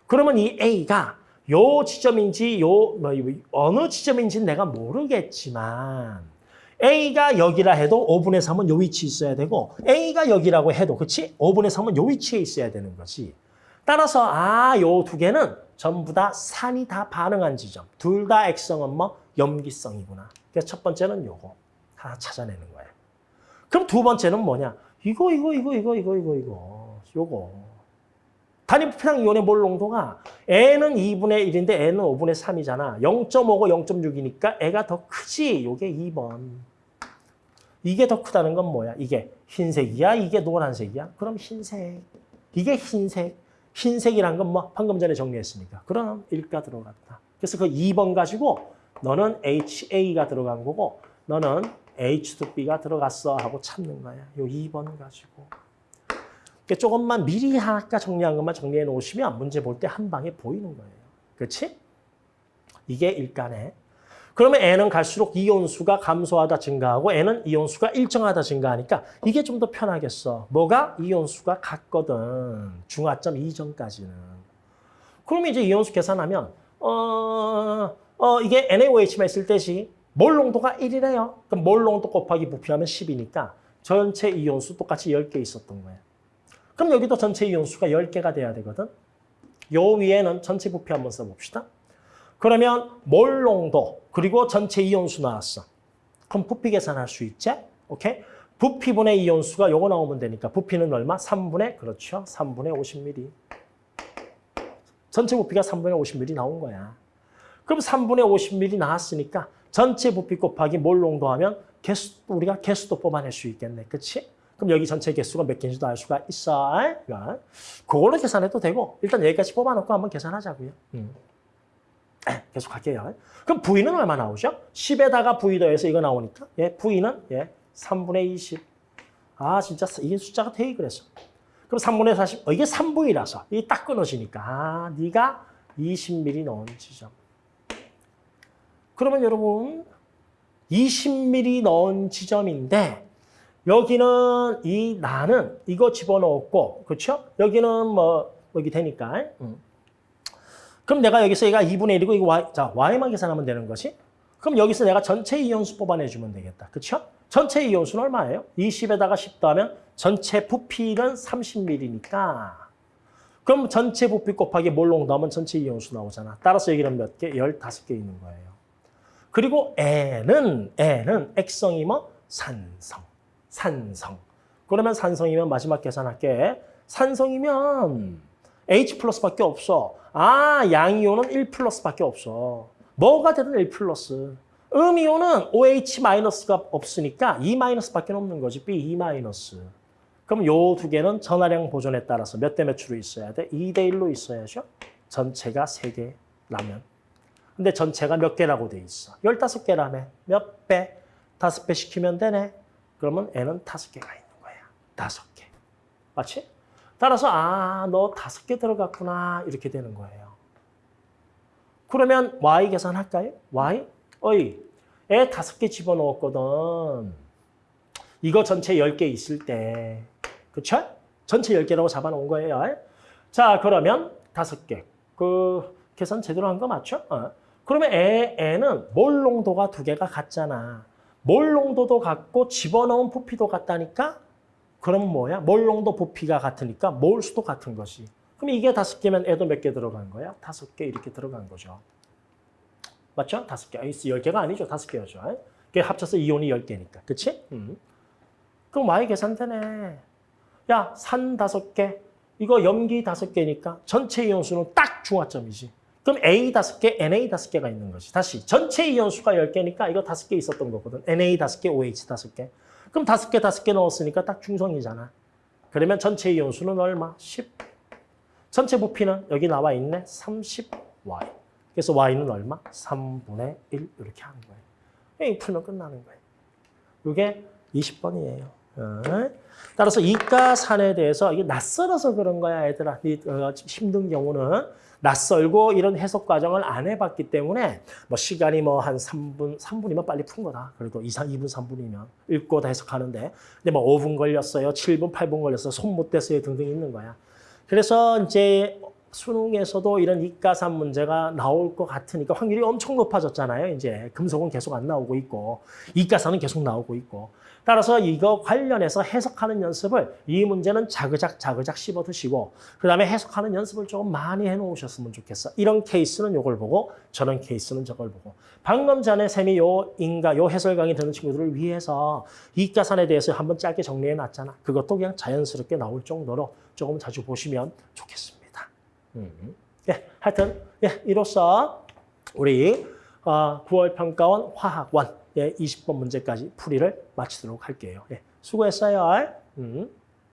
그러면 이 A가 요 지점인지 요 뭐, 어느 지점인지는 내가 모르겠지만 A가 여기라 해도 5분의 3은 요 위치에 있어야 되고 A가 여기라고 해도 그치? 5분의 3은 요 위치에 있어야 되는 거지. 따라서 아, 요 두 개는 전부 다 산이 다 반응한 지점. 둘 다 액성은 뭐 염기성이구나. 그래서 첫 번째는 요거 하나 찾아내는 거예요. 그럼 두 번째는 뭐냐? 이거 이거 이거 이거 이거 이거 이거 요거. 단위 부피당 이온의 몰 농도가 N은 2분의 1인데 N은 5분의 3이잖아. 0.5고 0.6이니까 애가 더 크지. 요게 2번. 이게 더 크다는 건 뭐야? 이게 흰색이야? 이게 노란색이야? 그럼 흰색. 이게 흰색. 흰색이란 건 뭐 방금 전에 정리했으니까. 그럼 1가 들어갔다. 그래서 그 2번 가지고 너는 HA가 들어간 거고 너는 H2B가 들어갔어 하고 찾는 거야. 요 2번 가지고. 그러니까 조금만 미리 아까 정리한 것만 정리해 놓으시면 문제 볼 때 한 방에 보이는 거예요. 그렇지? 이게 일간에. 그러면 N은 갈수록 이온수가 감소하다 증가하고 N은 이온수가 일정하다 증가하니까 이게 좀 더 편하겠어. 뭐가? 이온수가 같거든. 중화점 이전까지는. 그러면 이제 이온수 계산하면 어, 어 이게 NaOH만 있을 때지 몰 농도가 1이래요. 그럼 몰 농도 곱하기 부피하면 10이니까 전체 이온수 똑같이 10개 있었던 거예요. 그럼 여기도 전체 이온수가 10개가 돼야 되거든. 요 위에는 전체 부피 한번 써봅시다. 그러면 몰 농도 그리고 전체 이온수 나왔어. 그럼 부피 계산할 수 있지? 오케이? 부피분의 이온수가 요거 나오면 되니까 부피는 얼마? 3분의 그렇죠. 3분의 50ml. 전체 부피가 3분의 50ml 나온 거야. 그럼 3분의 50ml 나왔으니까 전체 부피 곱하기 몰 농도하면 개수 우리가 개수도 뽑아낼 수 있겠네. 그렇지? 그럼 여기 전체 개수가 몇 개인지도 알 수가 있어. 그러니까 그걸로 계산해도 되고 일단 여기까지 뽑아놓고 한번 계산하자고요. 음. 계속 할게요. 그럼 V는 얼마 나오죠? 10에다가 V 더해서 이거 나오니까 예, V는 예, 3분의 20. 아 진짜 이게 숫자가 되게 그랬어. 그럼 3분의 40. 어, 이게 3V라서 이게 딱 끊어지니까 아 네가 20mm 넣은 지점. 그러면 여러분 20mm 넣은 지점인데 여기는 이 나는 이거 집어넣었고 그렇죠? 여기는 뭐 여기 되니까 음. 그럼 내가 여기서 얘가 2분의 1이고 이거 y, 자 y만 계산하면 되는 것이 그럼 여기서 내가 전체 이온수 뽑아내주면 되겠다. 그렇죠? 전체 이온수는 얼마예요? 20에다가 10 더하면 전체 부피는 30ml니까 그럼 전체 부피 곱하기 몰롱 넣으면 전체 이온수 나오잖아. 따라서 여기는 몇 개? 15개 있는 거예요. 그리고 N은 N은 액성이 뭐? 산성. 산성. 그러면 산성이면 마지막 계산할게. 산성이면 H 플러스밖에 없어. 아, 양이온은 1 플러스밖에 없어. 뭐가 되든 1 플러스. 음이온은 OH 마이너스가 없으니까 2 마이너스밖에 없는 거지. B 2 마이너스. 그럼 요 두 개는 전화량 보존에 따라서 몇 대 몇으로 있어야 돼? 2대 1로 있어야죠. 전체가 3개라면. 근데 전체가 몇 개라고 돼 있어? 15개라며. 몇 배? 5배 시키면 되네. 그러면 N은 5개가 있는 거야. 5개. 맞지? 따라서 아, 너 다섯 개 들어갔구나 이렇게 되는 거예요. 그러면 y 계산할까요? y? 어이, 애 다섯 개 집어넣었거든. 이거 전체 10개 있을 때. 그쵸? 전체 10개라고 잡아놓은 거예요. 자, 그러면 다섯 개. 그 계산 제대로 한 거 맞죠? 어. 그러면 애, 애는 몰 농도가 두 개가 같잖아. 몰 농도도 같고 집어넣은 부피도 같다니까? 그럼 뭐야? 몰 농도 부피가 같으니까 몰 수도 같은 것이. 그럼 이게 다섯 개면 애도 몇 개 들어간 거야? 다섯 개 이렇게 들어간 거죠. 맞죠? 다섯 개. 열 개가 아니죠. 다섯 개였죠. 그게 합쳐서 이온이 열 개니까. 그치? 음. 그럼 Y 계산되네. 야, 산 다섯 개. 이거 염기 다섯 개니까 전체 이온 수는 딱 중화점이지. 그럼 A 다섯 개, NA 다섯 개가 있는 거지. 다시 전체 이온 수가 열 개니까 이거 다섯 개 있었던 거거든. NA 다섯 개, OH 다섯 개. 그럼 다섯 개, 다섯 개 넣었으니까 딱 중성이잖아. 그러면 전체 이온 수는 얼마? 10. 전체 부피는 여기 나와 있네. 30Y. 그래서 Y는 얼마? 3분의 1 이렇게 하는 거예요. 이 풀면 끝나는 거예요. 이게 20번이에요. 어. 따라서 이가산에 대해서 이게 낯설어서 그런 거야, 얘들아. 이, 어, 힘든 경우는 낯설고 이런 해석 과정을 안 해봤기 때문에 뭐 시간이 뭐 한 3분, 3분이면 빨리 푼 거다. 그래도 2, 2분, 3분이면 읽고 다 해석하는데 근데 뭐 5분 걸렸어요, 7분, 8분 걸렸어요, 손 못 댔어요 등등 있는 거야. 그래서 이제 수능에서도 이런 이가산 문제가 나올 것 같으니까 확률이 엄청 높아졌잖아요. 이제 금속은 계속 안 나오고 있고 이가산은 계속 나오고 있고 따라서 이거 관련해서 해석하는 연습을 이 문제는 자그작 자그작 씹어 드시고 그다음에 해석하는 연습을 조금 많이 해 놓으셨으면 좋겠어. 이런 케이스는 요걸 보고 저런 케이스는 저걸 보고 방금 전에 쌤이 요 인가 요 해설 강의 듣는 친구들을 위해서 이가산에 대해서 한번 짧게 정리해 놨잖아. 그것도 그냥 자연스럽게 나올 정도로 조금 자주 보시면 좋겠습니다. 음. 예, 하여튼 예, 이로써 우리 어, 9월 평가원 화학원 예, 20번 문제까지 풀이를 마치도록 할게요. 예, 수고했어요. 음.